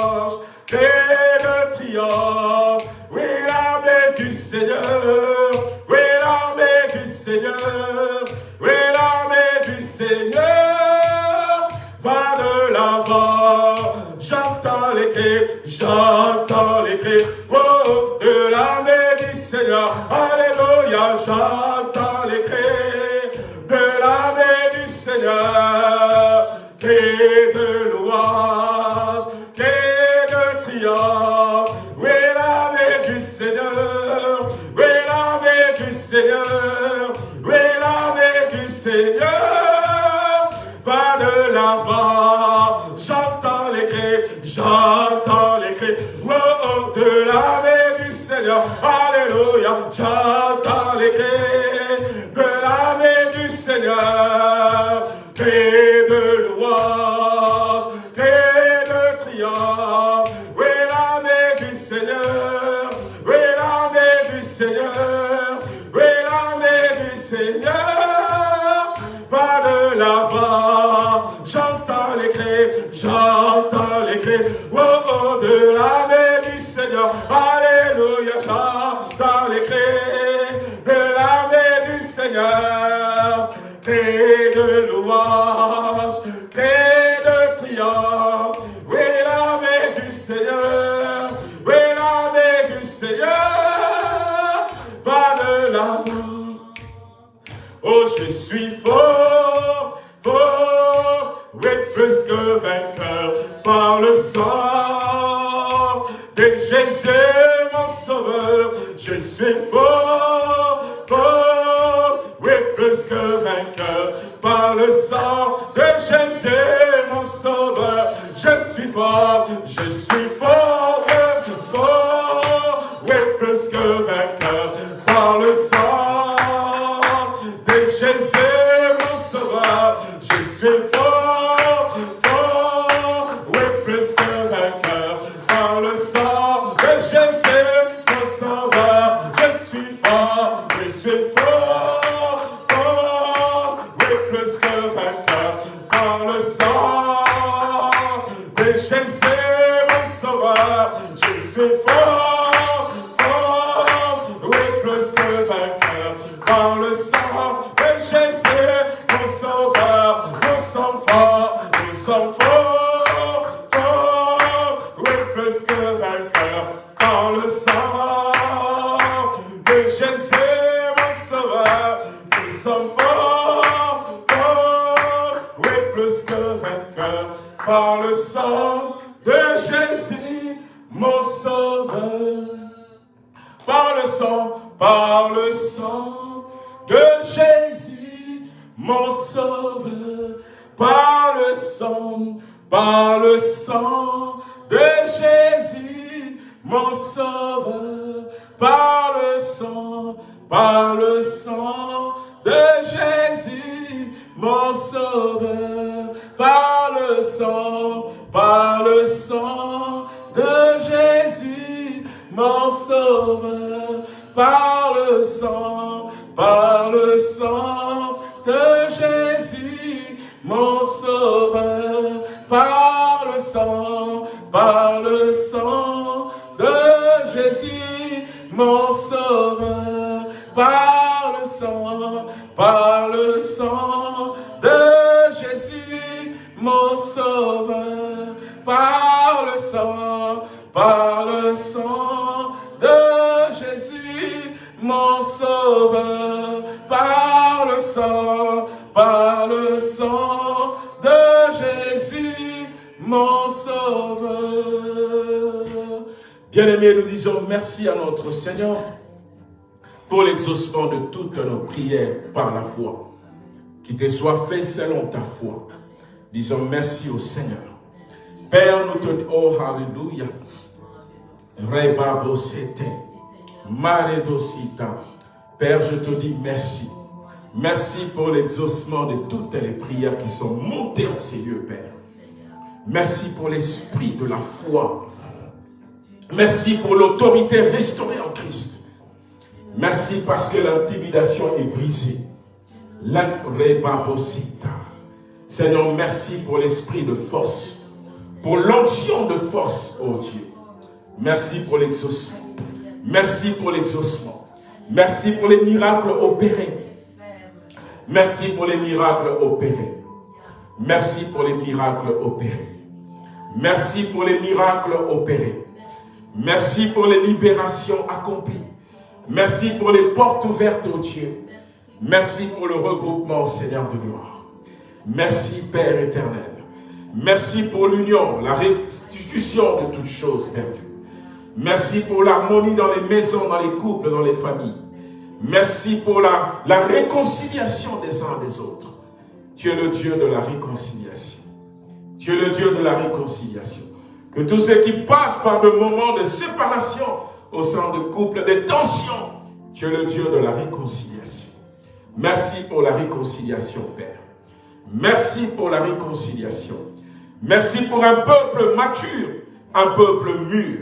dans le sang de Jésus, mon sauveur. Nous sommes forts, forts, oui, plus que vainqueurs, par le sang de Jésus, mon sauveur. Par le sang, par le sang de Jésus, mon sauveur. Par le sang, par le sang de Jésus mon sauveur, par le sang, par le sang de Jésus, mon sauveur, par le sang, par le sang de Jésus, mon sauveur, par le sang, par le sang de Jésus, mon sauveur, par le sang, par le sang de Jésus, mon sauveur, par le sang, par le sang de Jésus, mon sauveur, par le sang, par le sang de Jésus, mon sauveur, par le sang, par le sang de Jésus, mon sauveur merci à notre Seigneur pour l'exaucement de toutes nos prières par la foi. Qui te soit fait selon ta foi. Disons merci au Seigneur. Père, nous te disons, oh Alléluia. Père, je te dis merci. Merci pour l'exaucement de toutes les prières qui sont montées en ces lieux, Père. Merci pour l'esprit de la foi Merci pour l'autorité restaurée en Christ. Merci parce que l'intimidation est brisée. Seigneur, merci pour l'esprit de force, pour l'onction de force, oh Dieu. Merci pour l'exaucement. Merci pour l'exaucement. Merci pour les miracles opérés. Merci pour les miracles opérés. Merci pour les miracles opérés. Merci pour les miracles opérés. Merci pour les libérations accomplies. Merci pour les portes ouvertes, au Dieu. Merci pour le regroupement, Seigneur de gloire. Merci, Père éternel. Merci pour l'union, la restitution de toutes choses perdues. Merci pour l'harmonie dans les maisons, dans les couples, dans les familles. Merci pour la, la réconciliation des uns des autres. Tu es le Dieu de la réconciliation. Tu es le Dieu de la réconciliation. Que tous ceux qui passent par des moments de séparation au sein de couple, des tensions, tu es le Dieu de la réconciliation. Merci pour la réconciliation, Père. Merci pour la réconciliation. Merci pour un peuple mature, un peuple mûr.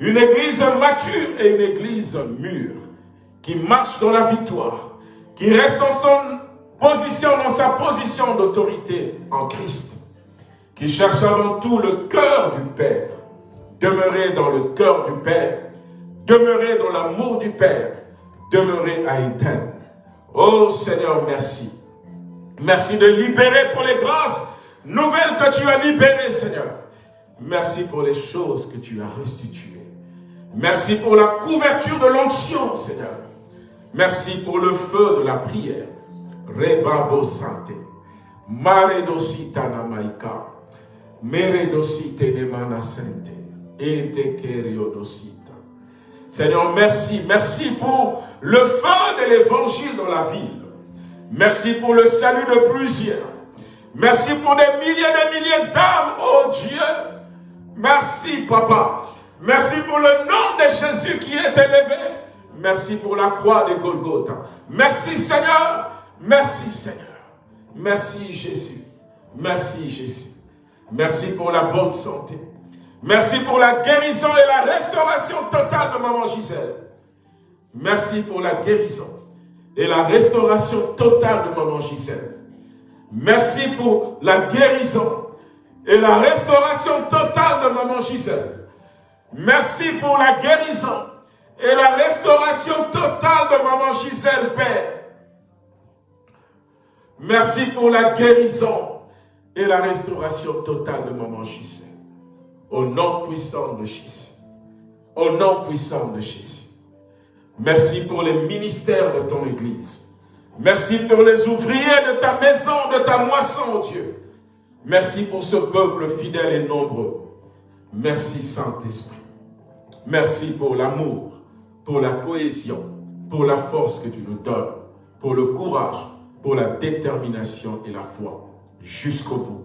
Une église mature et une église mûre qui marche dans la victoire, qui reste dans son position, dans sa position d'autorité en Christ qui cherche avant tout le cœur du Père. Demeurer dans le cœur du Père, demeurer dans l'amour du Père, demeurer à Éden. Oh Seigneur, merci. Merci de libérer pour les grâces nouvelles que tu as libérées, Seigneur. Merci pour les choses que tu as restituées. Merci pour la couverture de l'onction, Seigneur. Merci pour le feu de la prière. Rebabo Santé. Mare. Seigneur, merci. Merci pour le feu de l'évangile dans la ville. Merci pour le salut de plusieurs. Merci pour des milliers et des milliers d'âmes, oh Dieu. Merci, Papa. Merci pour le nom de Jésus qui est élevé. Merci pour la croix de Golgotha. Merci, Seigneur. Merci, Seigneur. Merci, Jésus. Merci Jésus. Merci pour la bonne santé. Merci pour la guérison et la restauration totale de maman Gisèle. Merci pour la guérison et la restauration totale de maman Gisèle. Merci pour la guérison et la restauration totale de maman Gisèle. Merci pour la guérison et la restauration totale de maman Gisèle, Père. Merci pour la guérison et la restauration totale de maman Gisèle. Au nom puissant de Jésus. Au nom puissant de Jésus. Merci pour les ministères de ton Église. Merci pour les ouvriers de ta maison, de ta moisson, oh Dieu. Merci pour ce peuple fidèle et nombreux. Merci Saint-Esprit. Merci pour l'amour, pour la cohésion, pour la force que tu nous donnes, pour le courage, pour la détermination et la foi. Jusqu'au bout.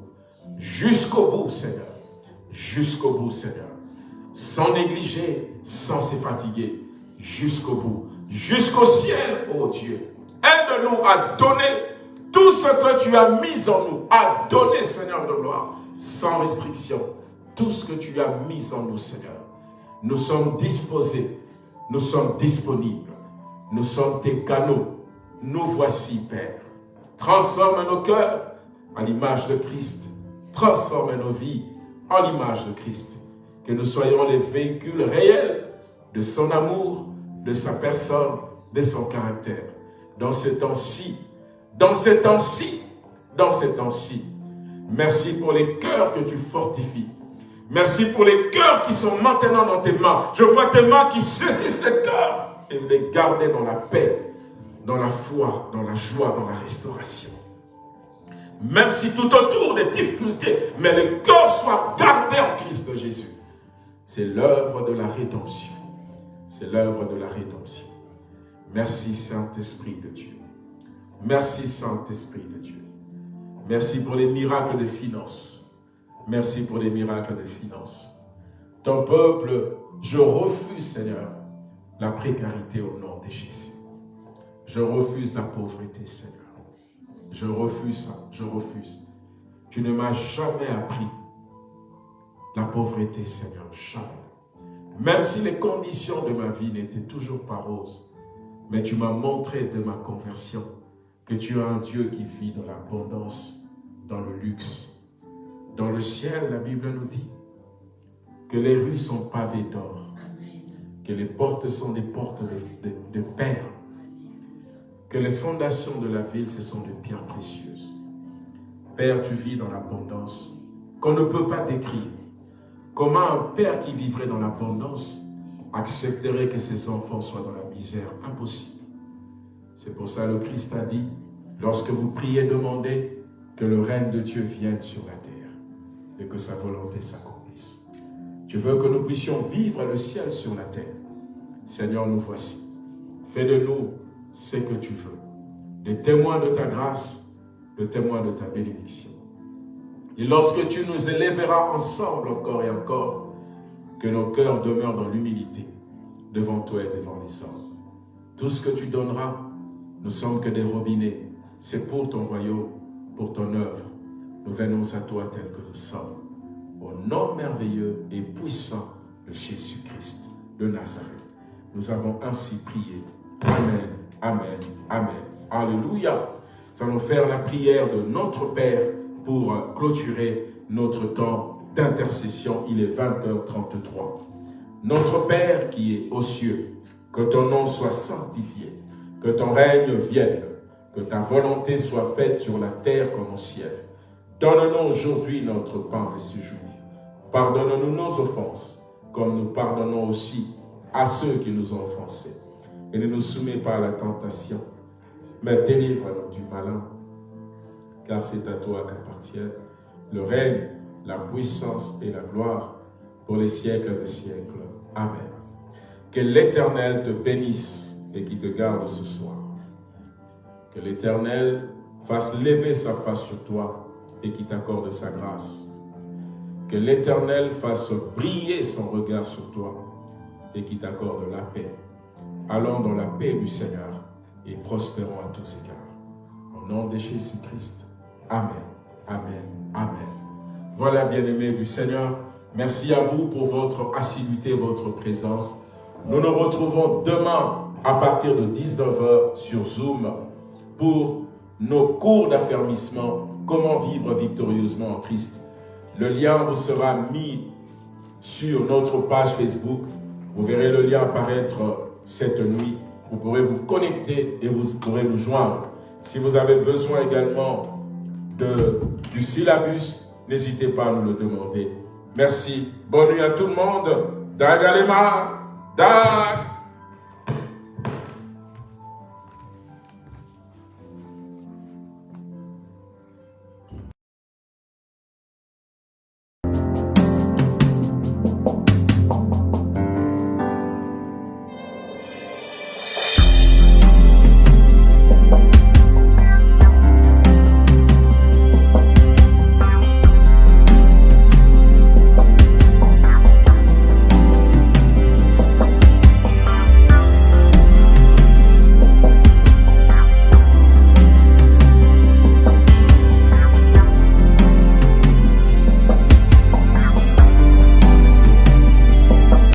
Jusqu'au bout, Seigneur. Jusqu'au bout, Seigneur. Sans négliger, sans se fatiguer. Jusqu'au bout. Jusqu'au ciel, oh Dieu. Aide-nous à donner tout ce que tu as mis en nous. À donner, Seigneur de gloire, sans restriction. Tout ce que tu as mis en nous, Seigneur. Nous sommes disposés. Nous sommes disponibles. Nous sommes tes canaux. Nous voici, Père. Transforme nos cœurs à l'image de Christ. Transforme nos vies en l'image de Christ. Que nous soyons les véhicules réels de son amour, de sa personne, de son caractère. Dans ce temps-ci, dans ce temps-ci, dans ce temps-ci. Merci pour les cœurs que tu fortifies. Merci pour les cœurs qui sont maintenant dans tes mains. Je vois tes mains qui saisissent les cœurs et les garder dans la paix, dans la foi, dans la joie, dans la restauration. Même si tout autour des difficultés, mais le cœur soit gardé en Christ de Jésus. C'est l'œuvre de la rédemption. C'est l'œuvre de la rédemption. Merci Saint-Esprit de Dieu. Merci Saint-Esprit de Dieu. Merci pour les miracles de finances. Merci pour les miracles de finances. Ton peuple, je refuse Seigneur la précarité au nom de Jésus. Je refuse la pauvreté Seigneur. Je refuse ça, je refuse. Tu ne m'as jamais appris la pauvreté, Seigneur, jamais. Même si les conditions de ma vie n'étaient toujours pas roses, mais tu m'as montré de ma conversion que tu es un Dieu qui vit dans l'abondance, dans le luxe. Dans le ciel, la Bible nous dit que les rues sont pavées d'or, que les portes sont des portes de, de, de perles, que les fondations de la ville, ce sont des pierres précieuses. Père, tu vis dans l'abondance qu'on ne peut pas décrire. Comment un père qui vivrait dans l'abondance accepterait que ses enfants soient dans la misère? Impossible. C'est pour ça que le Christ a dit, lorsque vous priez, demandez que le règne de Dieu vienne sur la terre et que sa volonté s'accomplisse. Tu veux que nous puissions vivre le ciel sur la terre? Seigneur, nous voici. Fais de nous ce que tu veux. Les témoins de ta grâce, le témoin de ta bénédiction. Et lorsque tu nous élèveras ensemble encore et encore, que nos cœurs demeurent dans l'humilité devant toi et devant les hommes. Tout ce que tu donneras, ne sommes que des robinets. C'est pour ton royaume, pour ton œuvre. Nous venons à toi tel que nous sommes. Au nom merveilleux et puissant de Jésus-Christ de Nazareth. Nous avons ainsi prié. Amen. Amen. Amen. Alléluia. Nous allons faire la prière de notre Père pour clôturer notre temps d'intercession. Il est 20h33. Notre Père qui est aux cieux, que ton nom soit sanctifié, que ton règne vienne, que ta volonté soit faite sur la terre comme au ciel. Donne-nous aujourd'hui notre pain de ce jour. Pardonne-nous nos offenses, comme nous pardonnons aussi à ceux qui nous ont offensés et ne nous soumets pas à la tentation, mais délivre-nous du malin, car c'est à toi qu'appartiennent le règne, la puissance et la gloire pour les siècles des siècles. Amen. Que l'Éternel te bénisse et qui te garde ce soir. Que l'Éternel fasse lever sa face sur toi et qui t'accorde sa grâce. Que l'Éternel fasse briller son regard sur toi et qui t'accorde la paix. Allons dans la paix du Seigneur et prospérons à tous égards. Au nom de Jésus-Christ. Amen. Amen. Amen. Voilà, bien-aimés du Seigneur, merci à vous pour votre assiduité, votre présence. Nous nous retrouvons demain à partir de 19h sur Zoom pour nos cours d'affermissement, comment vivre victorieusement en Christ. Le lien vous sera mis sur notre page Facebook. Vous verrez le lien apparaître cette nuit. Vous pourrez vous connecter et vous pourrez nous joindre. Si vous avez besoin également du syllabus, n'hésitez pas à nous le demander. Merci. Bonne nuit à tout le monde. Dagalema. Dag.